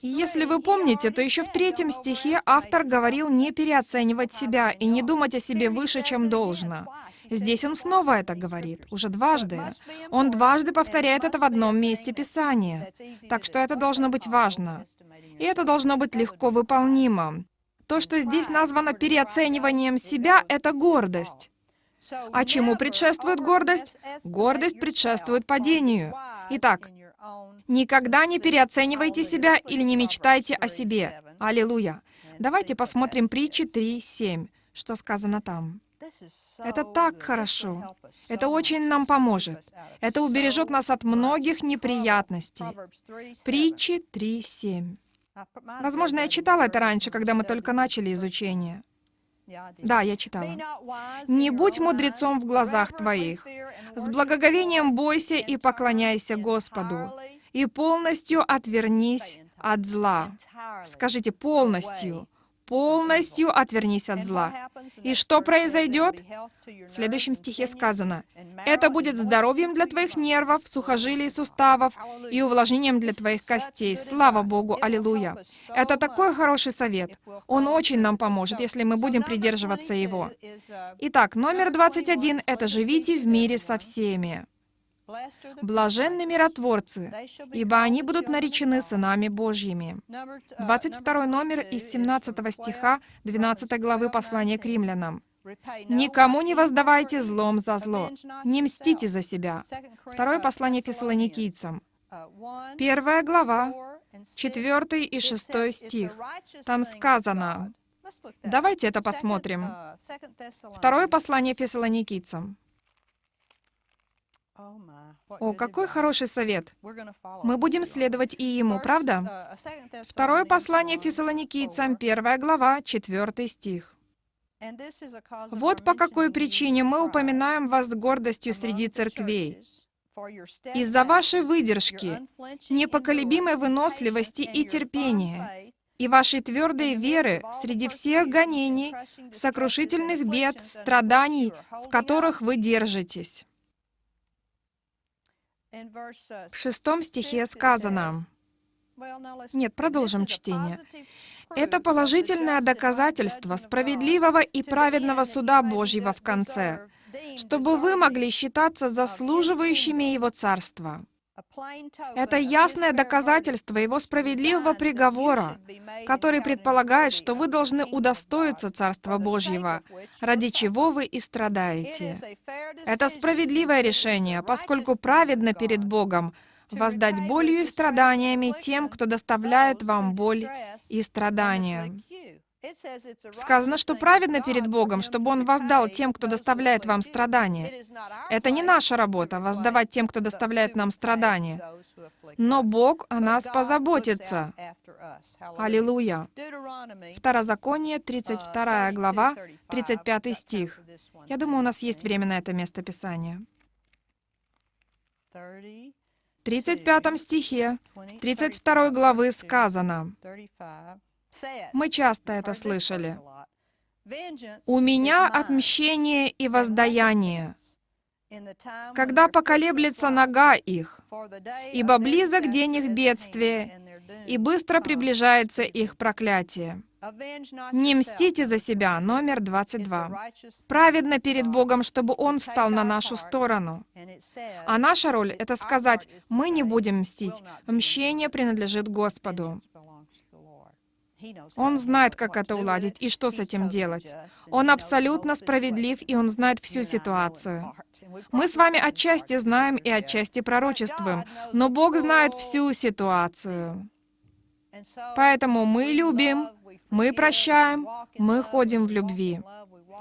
Если вы помните, то еще в третьем стихе автор говорил не переоценивать себя и не думать о себе выше, чем должно. Здесь он снова это говорит, уже дважды. Он дважды повторяет это в одном месте Писания. Так что это должно быть важно. И это должно быть легко выполнимо. То, что здесь названо переоцениванием себя, это гордость. А чему предшествует гордость? Гордость предшествует падению. Итак, Никогда не переоценивайте себя или не мечтайте о себе. Аллилуйя. Давайте посмотрим притчи 3.7, что сказано там. Это так хорошо. Это очень нам поможет. Это убережет нас от многих неприятностей. Притчи 3.7. Возможно, я читала это раньше, когда мы только начали изучение. Да, я читала. «Не будь мудрецом в глазах твоих. С благоговением бойся и поклоняйся Господу и полностью отвернись от зла. Скажите полностью. Полностью отвернись от зла. И что произойдет? В следующем стихе сказано, «Это будет здоровьем для твоих нервов, сухожилий и суставов и увлажнением для твоих костей». Слава Богу! Аллилуйя! Это такой хороший совет. Он очень нам поможет, если мы будем придерживаться его. Итак, номер 21 — это «Живите в мире со всеми». Блаженны миротворцы, ибо они будут наречены сынами Божьими. 22 номер из 17 стиха 12 главы послания к римлянам. «Никому не воздавайте злом за зло, не мстите за себя». Второе послание фессалоникийцам. Первая глава, 4 и 6 стих. Там сказано, давайте это посмотрим. Второе послание фессалоникийцам. О, какой хороший совет! Мы будем следовать и ему, правда? Второе послание Фессалоникийцам, первая глава, четвертый стих. «Вот по какой причине мы упоминаем вас с гордостью среди церквей. Из-за вашей выдержки, непоколебимой выносливости и терпения, и вашей твердой веры среди всех гонений, сокрушительных бед, страданий, в которых вы держитесь». В шестом стихе сказано, нет, продолжим чтение. Это положительное доказательство справедливого и праведного суда Божьего в конце, чтобы вы могли считаться заслуживающими Его Царства. Это ясное доказательство его справедливого приговора, который предполагает, что вы должны удостоиться Царства Божьего, ради чего вы и страдаете. Это справедливое решение, поскольку праведно перед Богом воздать болью и страданиями тем, кто доставляет вам боль и страдания. Сказано, что праведно перед Богом, чтобы Он воздал тем, кто доставляет вам страдания. Это не наша работа — воздавать тем, кто доставляет нам страдания. Но Бог о нас позаботится. Аллилуйя. Второзаконие, 32 глава, 35 стих. Я думаю, у нас есть время на это место Писания. 35 стихе 32 главы сказано, мы часто это слышали, «У меня отмщение и воздаяние, когда поколеблется нога их, ибо близок день их бедствия, и быстро приближается их проклятие». Не мстите за себя, номер 22. Праведно перед Богом, чтобы Он встал на нашу сторону. А наша роль — это сказать, мы не будем мстить. Мщение принадлежит Господу. Он знает, как это уладить и что с этим делать. Он абсолютно справедлив, и Он знает всю ситуацию. Мы с вами отчасти знаем и отчасти пророчествуем, но Бог знает всю ситуацию. Поэтому мы любим, мы прощаем, мы ходим в любви.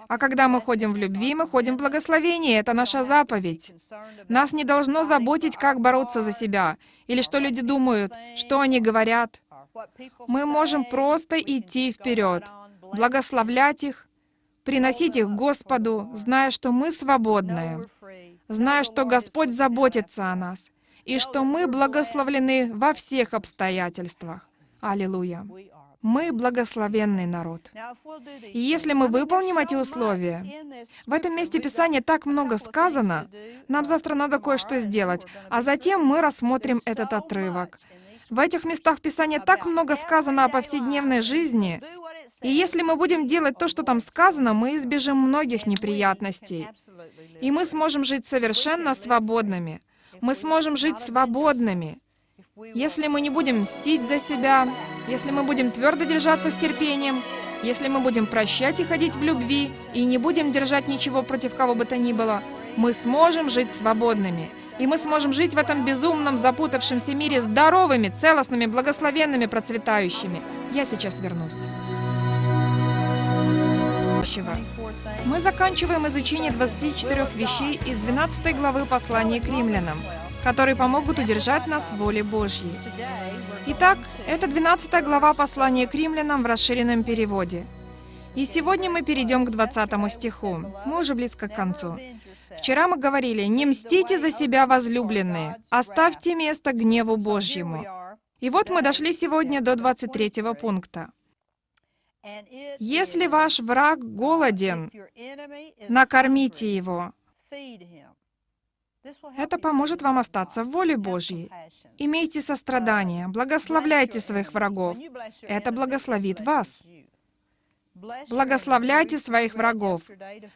А когда мы ходим в любви, мы ходим в благословении. Это наша заповедь. Нас не должно заботить, как бороться за себя, или что люди думают, что они говорят. Мы можем просто идти вперед, благословлять их, приносить их Господу, зная, что мы свободны, зная, что Господь заботится о нас, и что мы благословлены во всех обстоятельствах. Аллилуйя. Мы благословенный народ. И если мы выполним эти условия, в этом месте Писания так много сказано, нам завтра надо кое-что сделать, а затем мы рассмотрим этот отрывок. В этих местах Писания так много сказано о повседневной жизни, и если мы будем делать то, что там сказано, мы избежим многих неприятностей. И мы сможем жить совершенно свободными. Мы сможем жить свободными. Если мы не будем мстить за себя, если мы будем твердо держаться с терпением, если мы будем прощать и ходить в любви, и не будем держать ничего против кого бы то ни было, мы сможем жить свободными. И мы сможем жить в этом безумном, запутавшемся мире здоровыми, целостными, благословенными, процветающими. Я сейчас вернусь. Мы заканчиваем изучение 24 вещей из 12 главы послания к римлянам которые помогут удержать нас в воле Божьей. Итак, это 12 глава послания к римлянам в расширенном переводе. И сегодня мы перейдем к 20 стиху. Мы уже близко к концу. Вчера мы говорили, «Не мстите за себя, возлюбленные, оставьте место гневу Божьему». И вот мы дошли сегодня до 23 пункта. «Если ваш враг голоден, накормите его, это поможет вам остаться в воле Божьей. Имейте сострадание, благословляйте своих врагов. Это благословит вас. Благословляйте своих врагов.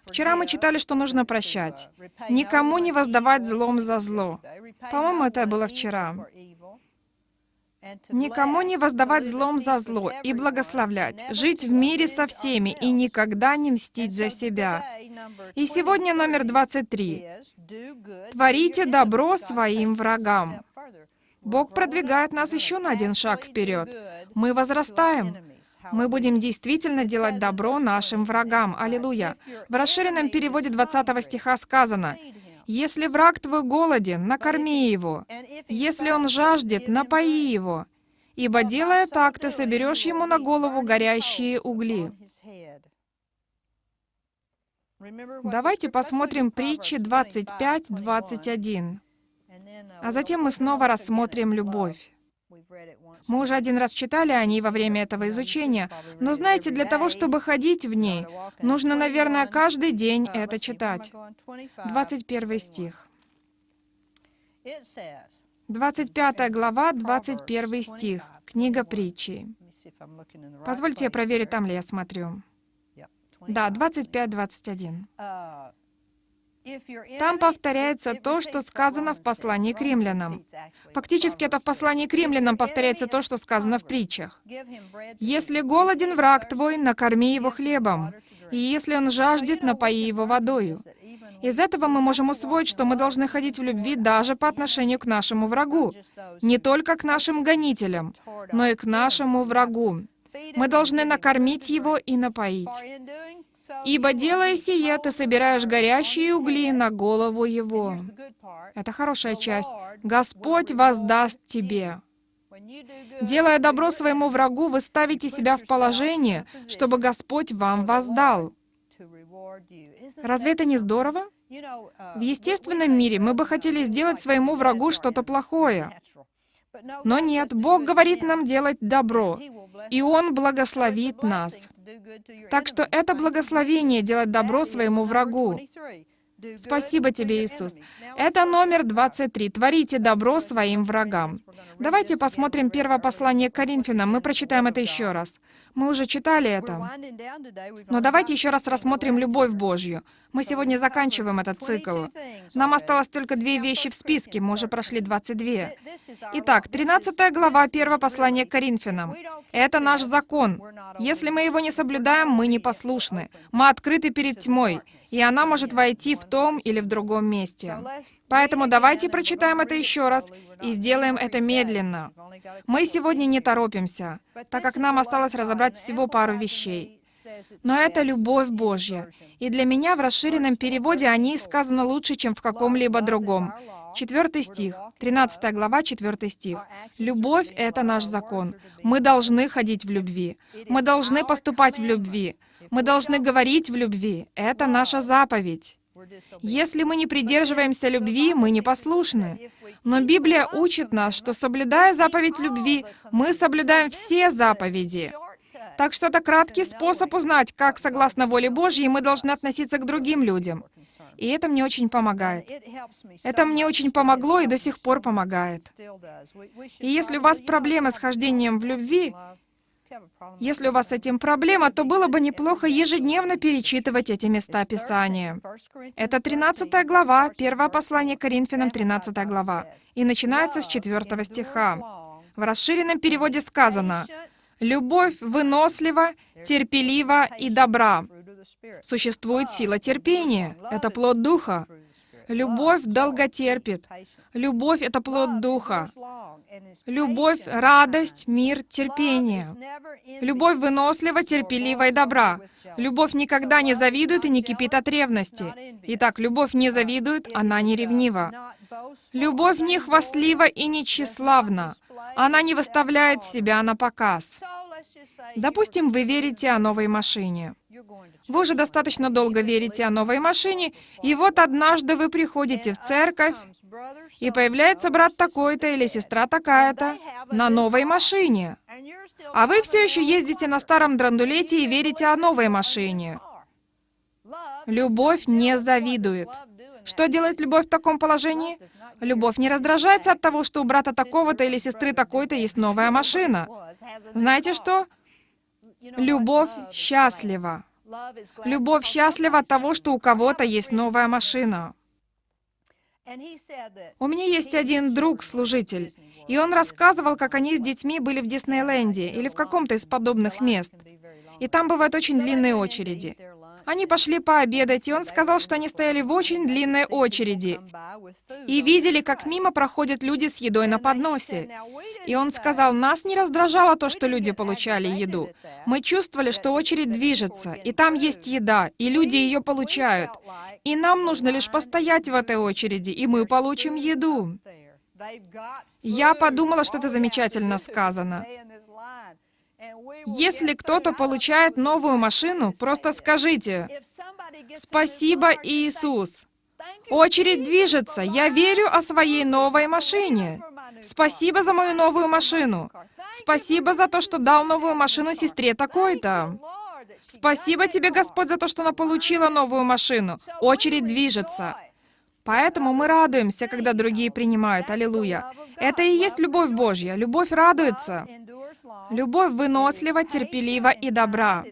Вчера мы читали, что нужно прощать. Никому не воздавать злом за зло. По-моему, это было вчера. Никому не воздавать злом за зло и благословлять, жить в мире со всеми и никогда не мстить за себя. И сегодня номер 23. Творите добро своим врагам. Бог продвигает нас еще на один шаг вперед. Мы возрастаем. Мы будем действительно делать добро нашим врагам. Аллилуйя. В расширенном переводе 20 стиха сказано, «Если враг твой голоден, накорми его. Если он жаждет, напои его. Ибо, делая так, ты соберешь ему на голову горящие угли». Давайте посмотрим притчи 25-21. А затем мы снова рассмотрим любовь. Мы уже один раз читали о ней во время этого изучения, но знаете, для того, чтобы ходить в ней, нужно, наверное, каждый день это читать. 21 стих. 25 глава, 21 стих. Книга притчи. Позвольте я проверю, там ли я смотрю. Да, 25-21. Там повторяется то, что сказано в послании к римлянам. Фактически это в послании к римлянам повторяется то, что сказано в притчах. «Если голоден враг твой, накорми его хлебом, и если он жаждет, напои его водою». Из этого мы можем усвоить, что мы должны ходить в любви даже по отношению к нашему врагу. Не только к нашим гонителям, но и к нашему врагу. Мы должны накормить его и напоить. Ибо, делая сие, ты собираешь горящие угли на голову его. Это хорошая часть. Господь воздаст тебе. Делая добро своему врагу, вы ставите себя в положение, чтобы Господь вам воздал. Разве это не здорово? В естественном мире мы бы хотели сделать своему врагу что-то плохое. Но нет, Бог говорит нам делать добро, и Он благословит нас. Так что это благословение делать добро своему врагу. Спасибо тебе, Иисус. Это номер 23. Творите добро своим врагам. Давайте посмотрим первое послание к Коринфянам. Мы прочитаем это еще раз. Мы уже читали это. Но давайте еще раз рассмотрим любовь Божью. Мы сегодня заканчиваем этот цикл. Нам осталось только две вещи в списке, мы уже прошли 22. Итак, 13 глава 1 послания к Коринфянам. Это наш закон. Если мы его не соблюдаем, мы непослушны. Мы открыты перед тьмой, и она может войти в том или в другом месте. Поэтому давайте прочитаем это еще раз и сделаем это медленно. Мы сегодня не торопимся, так как нам осталось разобрать всего пару вещей. Но это любовь Божья. И для меня в расширенном переводе о ней сказано лучше, чем в каком-либо другом. Четвертый стих, 13 глава, 4 стих. «Любовь — это наш закон. Мы должны ходить в любви. Мы должны поступать в любви. Мы должны говорить в любви. Это наша заповедь. Если мы не придерживаемся любви, мы непослушны. Но Библия учит нас, что соблюдая заповедь любви, мы соблюдаем все заповеди. Так что это краткий способ узнать, как, согласно воле Божьей, мы должны относиться к другим людям. И это мне очень помогает. Это мне очень помогло и до сих пор помогает. И если у вас проблемы с хождением в любви, если у вас с этим проблема, то было бы неплохо ежедневно перечитывать эти места Писания. Это 13 глава, первое послание Коринфянам, 13 глава, и начинается с 4 стиха. В расширенном переводе сказано «Любовь вынослива, терпелива и добра». Существует сила терпения. Это плод Духа. Любовь долготерпит. Любовь — это плод Духа. Любовь, радость, мир, терпение. Любовь вынослива, терпелива и добра. Любовь никогда не завидует и не кипит от ревности. Итак, любовь не завидует, она не ревнива. Любовь не хвастлива и не тщеславна. Она не выставляет себя на показ. Допустим, вы верите о новой машине. Вы уже достаточно долго верите о новой машине, и вот однажды вы приходите в церковь, и появляется брат такой-то или сестра такая-то на новой машине. А вы все еще ездите на старом драндулете и верите о новой машине. Любовь не завидует. Что делает любовь в таком положении? Любовь не раздражается от того, что у брата такого-то или сестры такой-то есть новая машина. Знаете что? Любовь счастлива. Любовь счастлива от того, что у кого-то есть новая машина. У меня есть один друг-служитель, и он рассказывал, как они с детьми были в Диснейленде или в каком-то из подобных мест. И там бывают очень длинные очереди. Они пошли пообедать, и он сказал, что они стояли в очень длинной очереди и видели, как мимо проходят люди с едой на подносе. И он сказал, нас не раздражало то, что люди получали еду. Мы чувствовали, что очередь движется, и там есть еда, и люди ее получают. И нам нужно лишь постоять в этой очереди, и мы получим еду. Я подумала, что это замечательно сказано. Если кто-то получает новую машину, просто скажите «Спасибо, Иисус». Очередь движется. Я верю о своей новой машине. Спасибо за мою новую машину. Спасибо за то, что дал новую машину сестре такой-то. Спасибо тебе, Господь, за то, что она получила новую машину. Очередь движется. Поэтому мы радуемся, когда другие принимают. Аллилуйя. Это и есть любовь Божья. Любовь радуется. Любовь вынослива, терпелива и добра.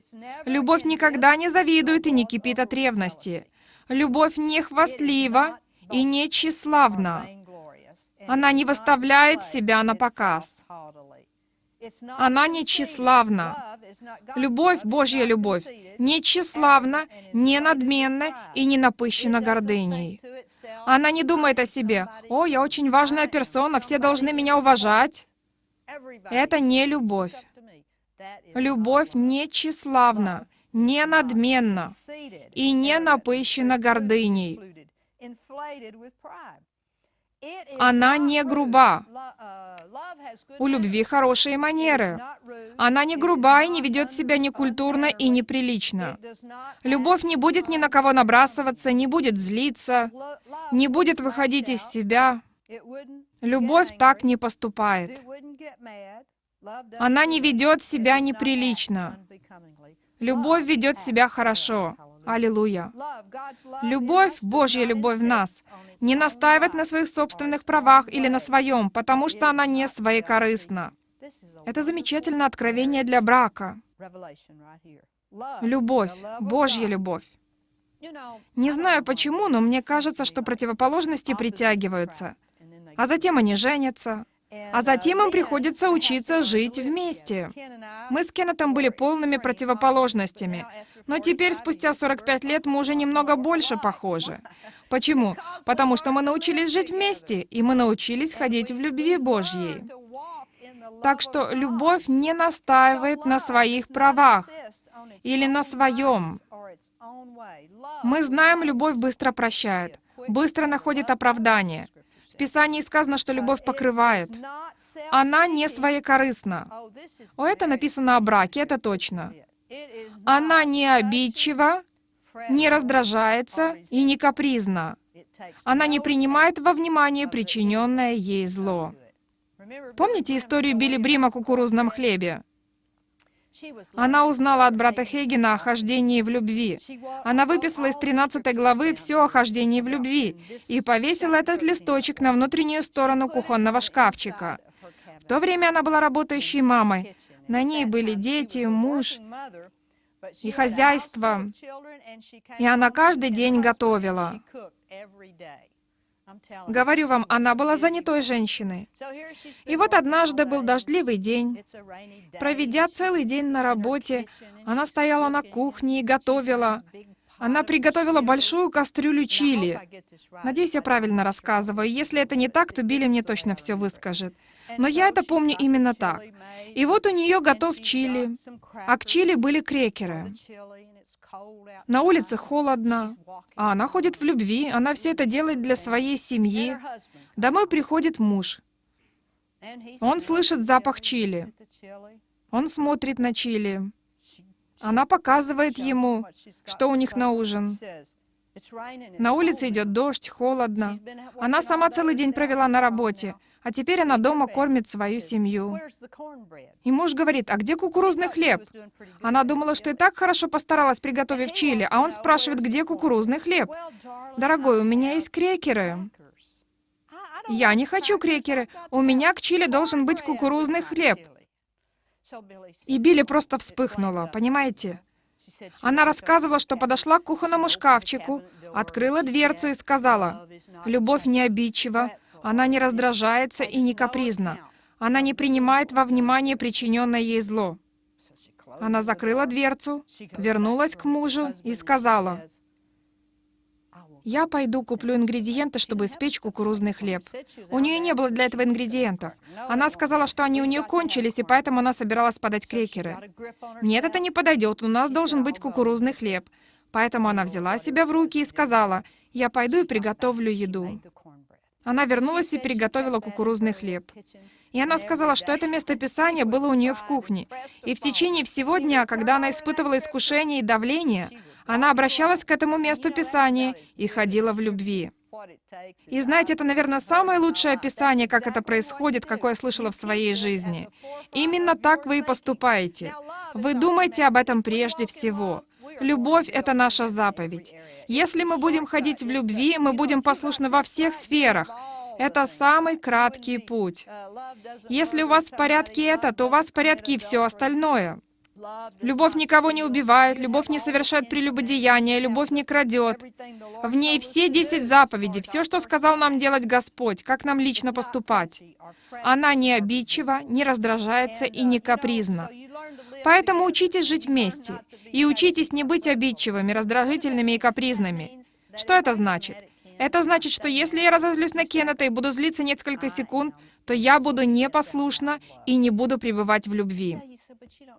Любовь никогда не завидует и не кипит от ревности. Любовь не хвастлива и не тщеславна. Она не выставляет себя на показ. Она не тщеславна. Любовь, Божья любовь, не тщеславна, не надменна и не напыщена гордыней. Она не думает о себе, «О, я очень важная персона, все должны меня уважать». Это не любовь. Любовь не тщеславна, не надменна и не напыщена гордыней. Она не груба. У любви хорошие манеры. Она не груба и не ведет себя некультурно и неприлично. Любовь не будет ни на кого набрасываться, не будет злиться, не будет выходить из себя. Любовь так не поступает. Она не ведет себя неприлично. Любовь ведет себя хорошо. Аллилуйя. Любовь, Божья любовь в нас, не настаивает на своих собственных правах или на своем, потому что она не своекорыстна. Это замечательное откровение для брака. Любовь, Божья любовь. Не знаю почему, но мне кажется, что противоположности притягиваются. А затем они женятся. А затем им приходится учиться жить вместе. Мы с Кеннетом были полными противоположностями. Но теперь, спустя 45 лет, мы уже немного больше похожи. Почему? Потому что мы научились жить вместе, и мы научились ходить в любви Божьей. Так что любовь не настаивает на своих правах или на своем. Мы знаем, любовь быстро прощает, быстро находит оправдание. В Писании сказано, что любовь покрывает. Она не своекорыстна. О, это написано о браке, это точно. Она не обидчива, не раздражается и не капризна. Она не принимает во внимание причиненное ей зло. Помните историю Билли Брима о кукурузном хлебе? Она узнала от брата Хейгена о хождении в любви. Она выписала из 13 главы все о хождении в любви и повесила этот листочек на внутреннюю сторону кухонного шкафчика. В то время она была работающей мамой. На ней были дети, муж и хозяйство. И она каждый день готовила. Говорю вам, она была занятой женщиной. И вот однажды был дождливый день. Проведя целый день на работе, она стояла на кухне и готовила. Она приготовила большую кастрюлю чили. Надеюсь, я правильно рассказываю. Если это не так, то Билли мне точно все выскажет. Но я это помню именно так. И вот у нее готов чили, а к чили были крекеры. На улице холодно, а она ходит в любви, она все это делает для своей семьи. Домой приходит муж. Он слышит запах чили. Он смотрит на чили. Она показывает ему, что у них на ужин. На улице идет дождь, холодно. Она сама целый день провела на работе, а теперь она дома кормит свою семью. И муж говорит, а где кукурузный хлеб? Она думала, что и так хорошо постаралась, приготовив чили, а он спрашивает, где кукурузный хлеб? Дорогой, у меня есть крекеры. Я не хочу крекеры. У меня к чили должен быть кукурузный хлеб. И Билли просто вспыхнула, понимаете? Она рассказывала, что подошла к кухонному шкафчику, открыла дверцу и сказала, «Любовь не обидчива, она не раздражается и не капризна. Она не принимает во внимание причиненное ей зло». Она закрыла дверцу, вернулась к мужу и сказала, «Я пойду куплю ингредиенты, чтобы испечь кукурузный хлеб». У нее не было для этого ингредиентов. Она сказала, что они у нее кончились, и поэтому она собиралась подать крекеры. «Нет, это не подойдет, у нас должен быть кукурузный хлеб». Поэтому она взяла себя в руки и сказала, «Я пойду и приготовлю еду». Она вернулась и приготовила кукурузный хлеб. И она сказала, что это местописание было у нее в кухне. И в течение всего дня, когда она испытывала искушение и давление, она обращалась к этому месту Писания и ходила в любви. И знаете, это, наверное, самое лучшее описание, как это происходит, какое я слышала в своей жизни. Именно так вы и поступаете. Вы думаете об этом прежде всего. Любовь — это наша заповедь. Если мы будем ходить в любви, мы будем послушны во всех сферах. Это самый краткий путь. Если у вас в порядке это, то у вас в порядке и все остальное. Любовь никого не убивает, любовь не совершает прелюбодеяния, любовь не крадет. В ней все десять заповедей, все, что сказал нам делать Господь, как нам лично поступать. Она не обидчива, не раздражается и не капризна. Поэтому учитесь жить вместе. И учитесь не быть обидчивыми, раздражительными и капризными. Что это значит? Это значит, что если я разозлюсь на Кеннета и буду злиться несколько секунд, то я буду непослушна и не буду пребывать в любви.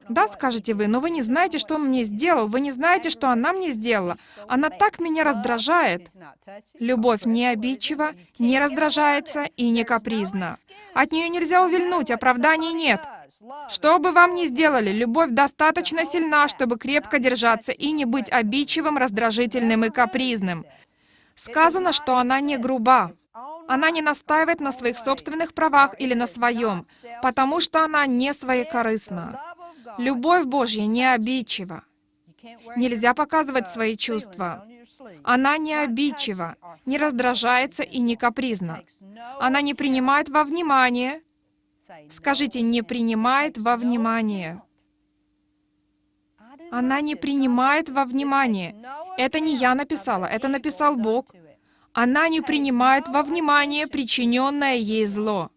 Да, скажете вы, но вы не знаете, что он мне сделал, вы не знаете, что она мне сделала. Она так меня раздражает. Любовь не обидчива, не раздражается и не капризна. От нее нельзя увильнуть, оправданий нет. Что бы вам ни сделали, любовь достаточно сильна, чтобы крепко держаться и не быть обидчивым, раздражительным и капризным. Сказано, что она не груба. Она не настаивает на своих собственных правах или на своем, потому что она не своекорыстна. Любовь Божья не обидчива. Нельзя показывать свои чувства. Она не обидчива, не раздражается и не капризна. Она не принимает во внимание. Скажите, не принимает во внимание. Она не принимает во внимание. Это не я написала, это написал Бог. Она не принимает во внимание причиненное ей зло.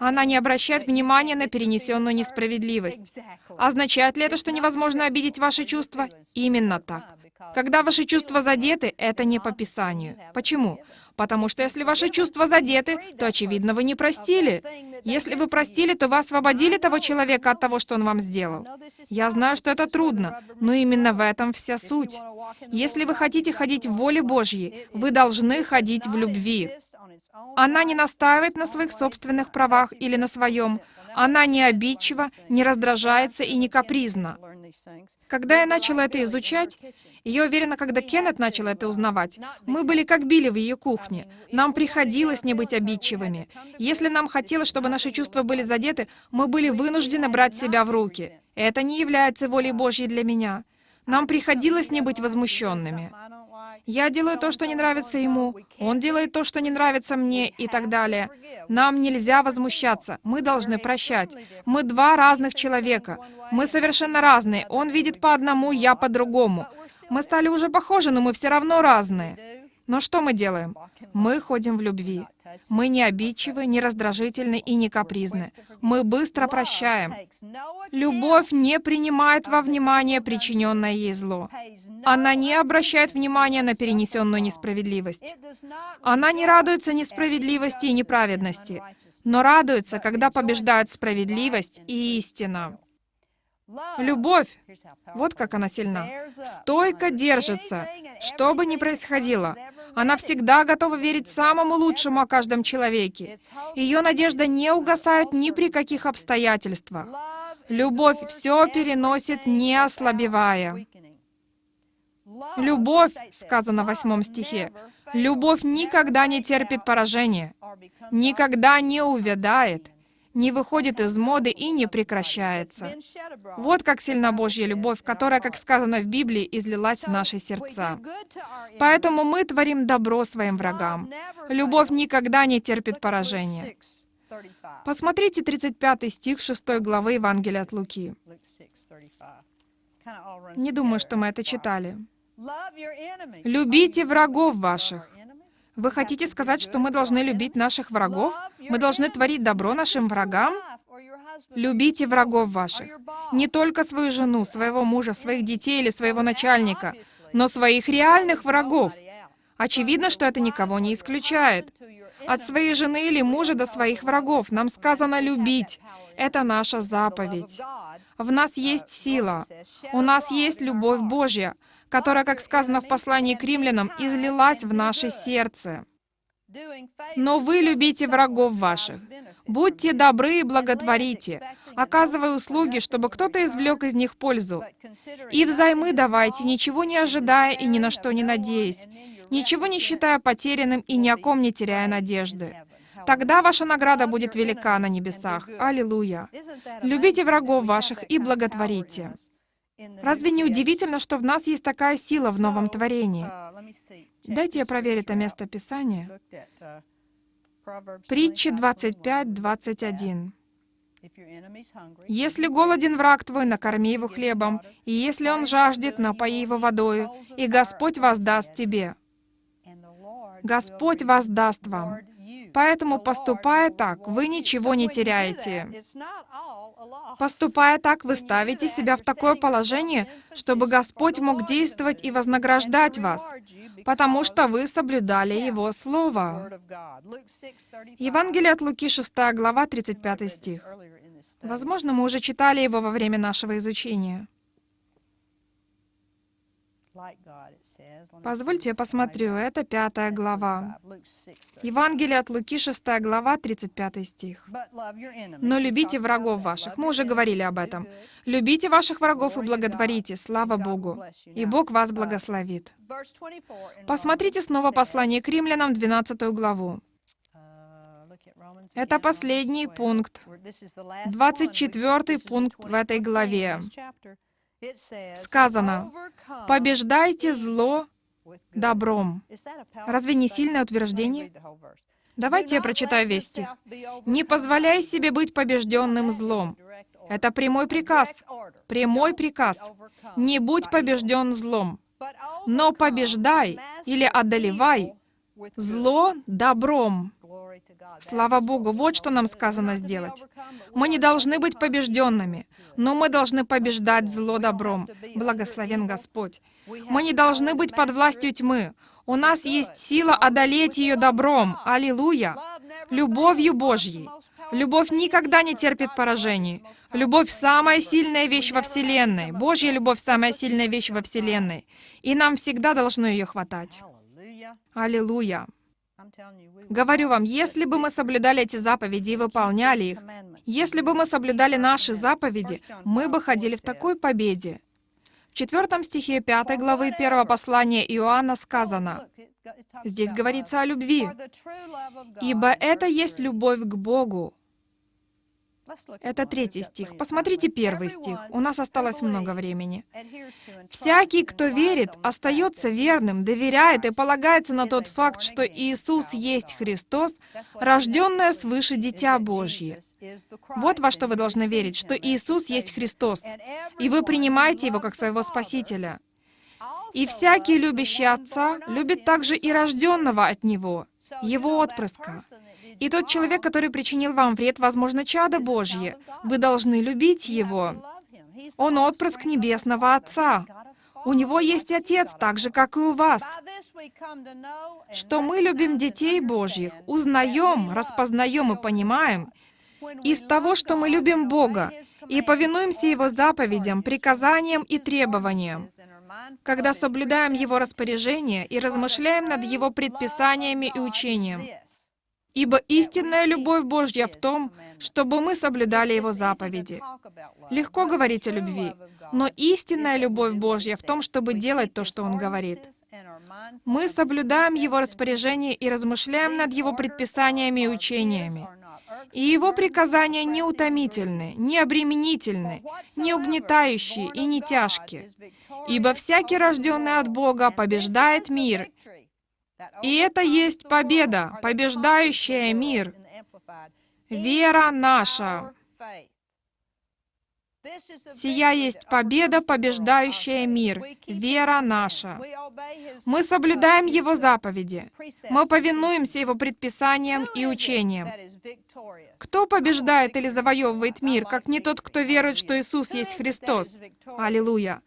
Она не обращает внимания на перенесенную несправедливость. Означает ли это, что невозможно обидеть ваши чувства? Именно так. Когда ваши чувства задеты, это не по Писанию. Почему? Потому что если ваши чувства задеты, то, очевидно, вы не простили. Если вы простили, то вы освободили того человека от того, что он вам сделал. Я знаю, что это трудно, но именно в этом вся суть. Если вы хотите ходить в воле Божьей, вы должны ходить в любви. Она не настаивает на своих собственных правах или на своем. Она не обидчива, не раздражается и не капризна. Когда я начала это изучать, я уверена, когда Кеннет начал это узнавать, мы были как Билли в ее кухне. Нам приходилось не быть обидчивыми. Если нам хотелось, чтобы наши чувства были задеты, мы были вынуждены брать себя в руки. Это не является волей Божьей для меня. Нам приходилось не быть возмущенными. Я делаю то, что не нравится ему, он делает то, что не нравится мне и так далее. Нам нельзя возмущаться, мы должны прощать. Мы два разных человека, мы совершенно разные. Он видит по одному, я по другому. Мы стали уже похожи, но мы все равно разные. Но что мы делаем? Мы ходим в любви. Мы не обидчивы, не раздражительны и не капризны. Мы быстро прощаем. Любовь не принимает во внимание причиненное ей зло. Она не обращает внимания на перенесенную несправедливость. Она не радуется несправедливости и неправедности, но радуется, когда побеждают справедливость и истина. Любовь, вот как она сильна, стойко держится, что бы ни происходило. Она всегда готова верить самому лучшему о каждом человеке. Ее надежда не угасает ни при каких обстоятельствах. Любовь все переносит, не ослабевая. Любовь, сказано в восьмом стихе, любовь никогда не терпит поражения, никогда не увядает, не выходит из моды и не прекращается. Вот как сильна Божья любовь, которая, как сказано в Библии, излилась в наши сердца. Поэтому мы творим добро своим врагам. Любовь никогда не терпит поражения. Посмотрите 35 стих 6 главы Евангелия от Луки. Не думаю, что мы это читали. «Любите врагов ваших». Вы хотите сказать, что мы должны любить наших врагов? Мы должны творить добро нашим врагам? Любите врагов ваших. Не только свою жену, своего мужа, своих детей или своего начальника, но своих реальных врагов. Очевидно, что это никого не исключает. От своей жены или мужа до своих врагов нам сказано любить. Это наша заповедь. В нас есть сила. У нас есть любовь Божья которая, как сказано в послании к римлянам, излилась в наше сердце. Но вы любите врагов ваших. Будьте добры и благотворите, оказывая услуги, чтобы кто-то извлек из них пользу. И взаймы давайте, ничего не ожидая и ни на что не надеясь, ничего не считая потерянным и ни о ком не теряя надежды. Тогда ваша награда будет велика на небесах. Аллилуйя! Любите врагов ваших и благотворите. Разве не удивительно, что в нас есть такая сила в новом творении? Дайте я проверю это место Писания. Притча 25, 21. «Если голоден враг твой, накорми его хлебом, и если он жаждет, напои его водою, и Господь воздаст тебе». Господь воздаст вам. Поэтому, поступая так, вы ничего не теряете. Поступая так, вы ставите себя в такое положение, чтобы Господь мог действовать и вознаграждать вас, потому что вы соблюдали Его Слово. Евангелие от Луки, 6 глава, 35 стих. Возможно, мы уже читали его во время нашего изучения. Позвольте я посмотрю, это пятая глава. Евангелие от Луки, 6 глава, 35 стих. «Но любите врагов ваших». Мы уже говорили об этом. «Любите ваших врагов и благотворите, слава Богу, и Бог вас благословит». Посмотрите снова послание к римлянам, 12 главу. Это последний пункт, 24 пункт в этой главе. Сказано, «Побеждайте зло добром». Разве не сильное утверждение? Давайте я прочитаю весь стих. «Не позволяй себе быть побежденным злом». Это прямой приказ. Прямой приказ. Не будь побежден злом, но побеждай или одолевай зло добром. Слава Богу, вот что нам сказано сделать. Мы не должны быть побежденными, но мы должны побеждать зло добром. Благословен Господь. Мы не должны быть под властью тьмы. У нас есть сила одолеть ее добром. Аллилуйя! Любовью Божьей. Любовь никогда не терпит поражений. Любовь — самая сильная вещь во Вселенной. Божья любовь — самая сильная вещь во Вселенной. И нам всегда должно ее хватать. Аллилуйя! Говорю вам, если бы мы соблюдали эти заповеди и выполняли их, если бы мы соблюдали наши заповеди, мы бы ходили в такой победе. В четвертом стихе 5 главы 1 послания Иоанна сказано, здесь говорится о любви, «Ибо это есть любовь к Богу, это третий стих. Посмотрите первый стих. У нас осталось много времени. «Всякий, кто верит, остается верным, доверяет и полагается на тот факт, что Иисус есть Христос, рожденное свыше Дитя Божье». Вот во что вы должны верить, что Иисус есть Христос, и вы принимаете Его как своего Спасителя. И всякий, любящий Отца, любит также и рожденного от Него, Его отпрыска. И тот человек, который причинил вам вред, возможно, чадо Божье. Вы должны любить его. Он отпрыск Небесного Отца. У него есть Отец, так же, как и у вас. Что мы любим детей Божьих, узнаем, распознаем и понимаем из того, что мы любим Бога и повинуемся Его заповедям, приказаниям и требованиям, когда соблюдаем Его распоряжения и размышляем над Его предписаниями и учением. Ибо истинная любовь Божья в том, чтобы мы соблюдали Его заповеди. Легко говорить о любви, но истинная любовь Божья в том, чтобы делать то, что Он говорит. Мы соблюдаем Его распоряжение и размышляем над Его предписаниями и учениями. И Его приказания не утомительны, не обременительны, не угнетающие и не тяжкие. Ибо всякий, рожденный от Бога, побеждает мир, и это есть победа, побеждающая мир. Вера наша. Сия есть победа, побеждающая мир, вера наша. Мы соблюдаем Его заповеди. Мы повинуемся Его предписаниям и учениям. Кто побеждает или завоевывает мир, как не тот, кто верует, что Иисус есть Христос? Аллилуйя!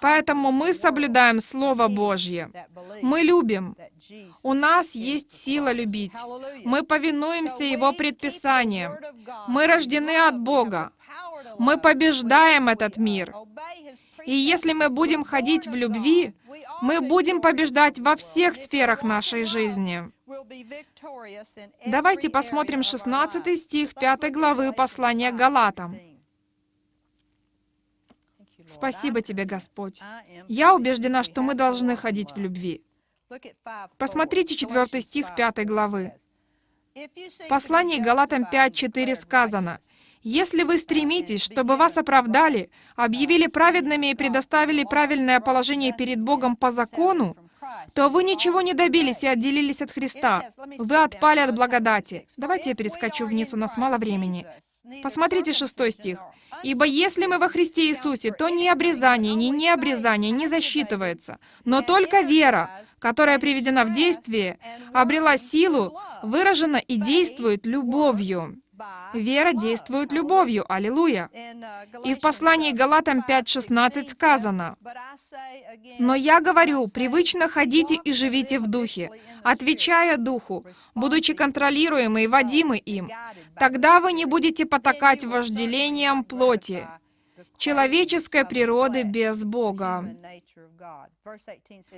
Поэтому мы соблюдаем Слово Божье. Мы любим. У нас есть сила любить. Мы повинуемся Его предписаниям. Мы рождены от Бога. Мы побеждаем этот мир. И если мы будем ходить в любви, мы будем побеждать во всех сферах нашей жизни. Давайте посмотрим 16 стих 5 главы послания Галатам. Спасибо тебе, Господь. Я убеждена, что мы должны ходить в любви. Посмотрите 4 стих 5 главы. В послании Галатам 5.4 сказано, «Если вы стремитесь, чтобы вас оправдали, объявили праведными и предоставили правильное положение перед Богом по закону, то вы ничего не добились и отделились от Христа. Вы отпали от благодати». Давайте я перескочу вниз, у нас мало времени. Посмотрите шестой стих. «Ибо если мы во Христе Иисусе, то ни обрезание, ни необрезание не засчитывается, но только вера, которая приведена в действие, обрела силу, выражена и действует любовью». Вера действует любовью. Аллилуйя. И в послании Галатам 5.16 сказано, «Но я говорю, привычно ходите и живите в духе, отвечая духу, будучи контролируемы и водимы им. Тогда вы не будете потакать вожделением плоти, человеческой природы без Бога».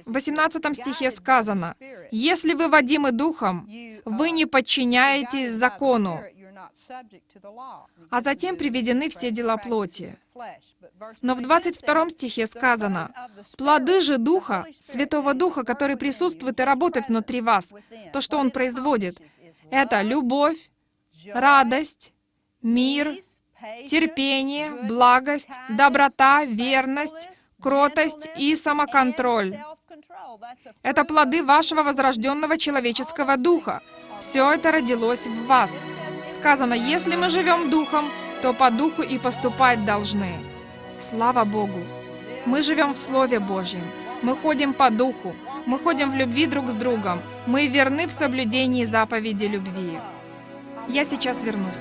В 18 стихе сказано, «Если вы водимы духом, вы не подчиняетесь закону, а затем приведены все дела плоти. Но в 22 стихе сказано, «Плоды же Духа, Святого Духа, который присутствует и работает внутри вас, то, что Он производит, это любовь, радость, мир, терпение, благость, доброта, верность, кротость и самоконтроль. Это плоды вашего возрожденного человеческого духа. Все это родилось в вас. Сказано, если мы живем духом, то по духу и поступать должны. Слава Богу! Мы живем в Слове Божьем. Мы ходим по духу. Мы ходим в любви друг с другом. Мы верны в соблюдении заповеди любви. Я сейчас вернусь.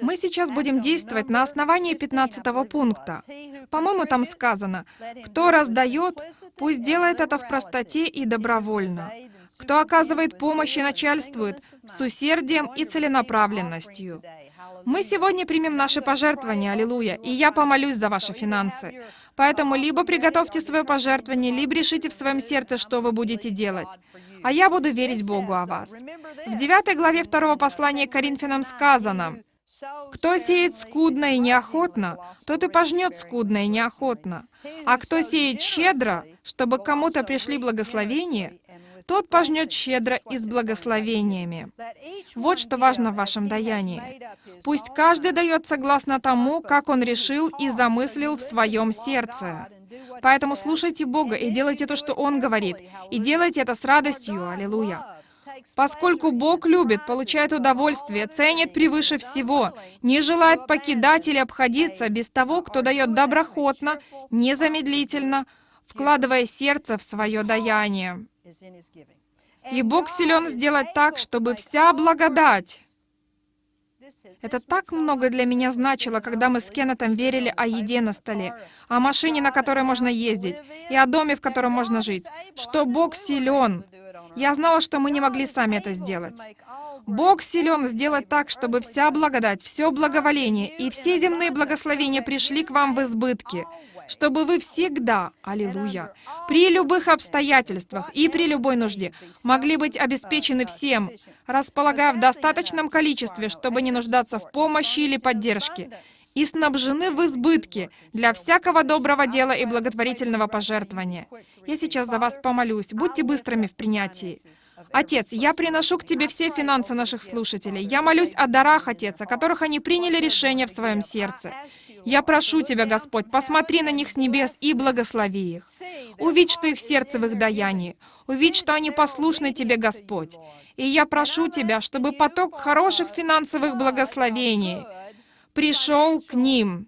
Мы сейчас будем действовать на основании 15 пункта. По-моему, там сказано, «Кто раздает, пусть делает это в простоте и добровольно. Кто оказывает помощь и начальствует с усердием и целенаправленностью». Мы сегодня примем наши пожертвования, аллилуйя, и я помолюсь за ваши финансы. Поэтому либо приготовьте свое пожертвование, либо решите в своем сердце, что вы будете делать. А я буду верить Богу о вас. В 9 главе 2 послания Коринфянам сказано, «Кто сеет скудно и неохотно, тот и пожнет скудно и неохотно. А кто сеет щедро, чтобы кому-то пришли благословения, тот пожнет щедро и с благословениями. Вот что важно в вашем даянии. Пусть каждый дает согласно тому, как он решил и замыслил в своем сердце. Поэтому слушайте Бога и делайте то, что Он говорит. И делайте это с радостью. Аллилуйя. Поскольку Бог любит, получает удовольствие, ценит превыше всего, не желает покидать или обходиться без того, кто дает доброхотно, незамедлительно, вкладывая сердце в свое даяние. И Бог силен сделать так, чтобы вся благодать... Это так много для меня значило, когда мы с Кеннетом верили о еде на столе, о машине, на которой можно ездить, и о доме, в котором можно жить, что Бог силен. Я знала, что мы не могли сами это сделать. Бог силен сделать так, чтобы вся благодать, все благоволение и все земные благословения пришли к вам в избытке, чтобы вы всегда, аллилуйя, при любых обстоятельствах и при любой нужде могли быть обеспечены всем, располагая в достаточном количестве, чтобы не нуждаться в помощи или поддержке, и снабжены в избытке для всякого доброго дела и благотворительного пожертвования. Я сейчас за вас помолюсь. Будьте быстрыми в принятии. Отец, я приношу к Тебе все финансы наших слушателей. Я молюсь о дарах, Отец, о которых они приняли решение в своем сердце. Я прошу Тебя, Господь, посмотри на них с небес и благослови их. Увидь, что их сердце в их даянии. Увидь, что они послушны Тебе, Господь. И я прошу Тебя, чтобы поток хороших финансовых благословений пришел к ним.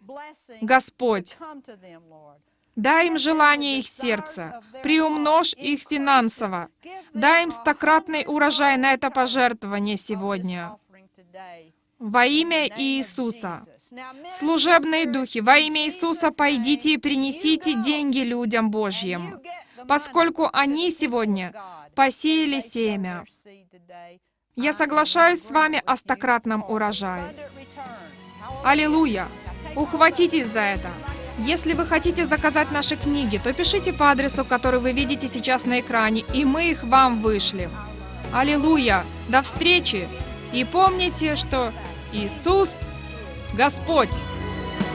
Господь, дай им желание их сердца, приумножь их финансово, дай им стократный урожай на это пожертвование сегодня. Во имя Иисуса. Служебные духи, во имя Иисуса пойдите и принесите деньги людям Божьим, поскольку они сегодня посеяли семя. Я соглашаюсь с вами о стократном урожае. Аллилуйя! Ухватитесь за это! Если вы хотите заказать наши книги, то пишите по адресу, который вы видите сейчас на экране, и мы их вам вышлем. Аллилуйя! До встречи! И помните, что Иисус Господь!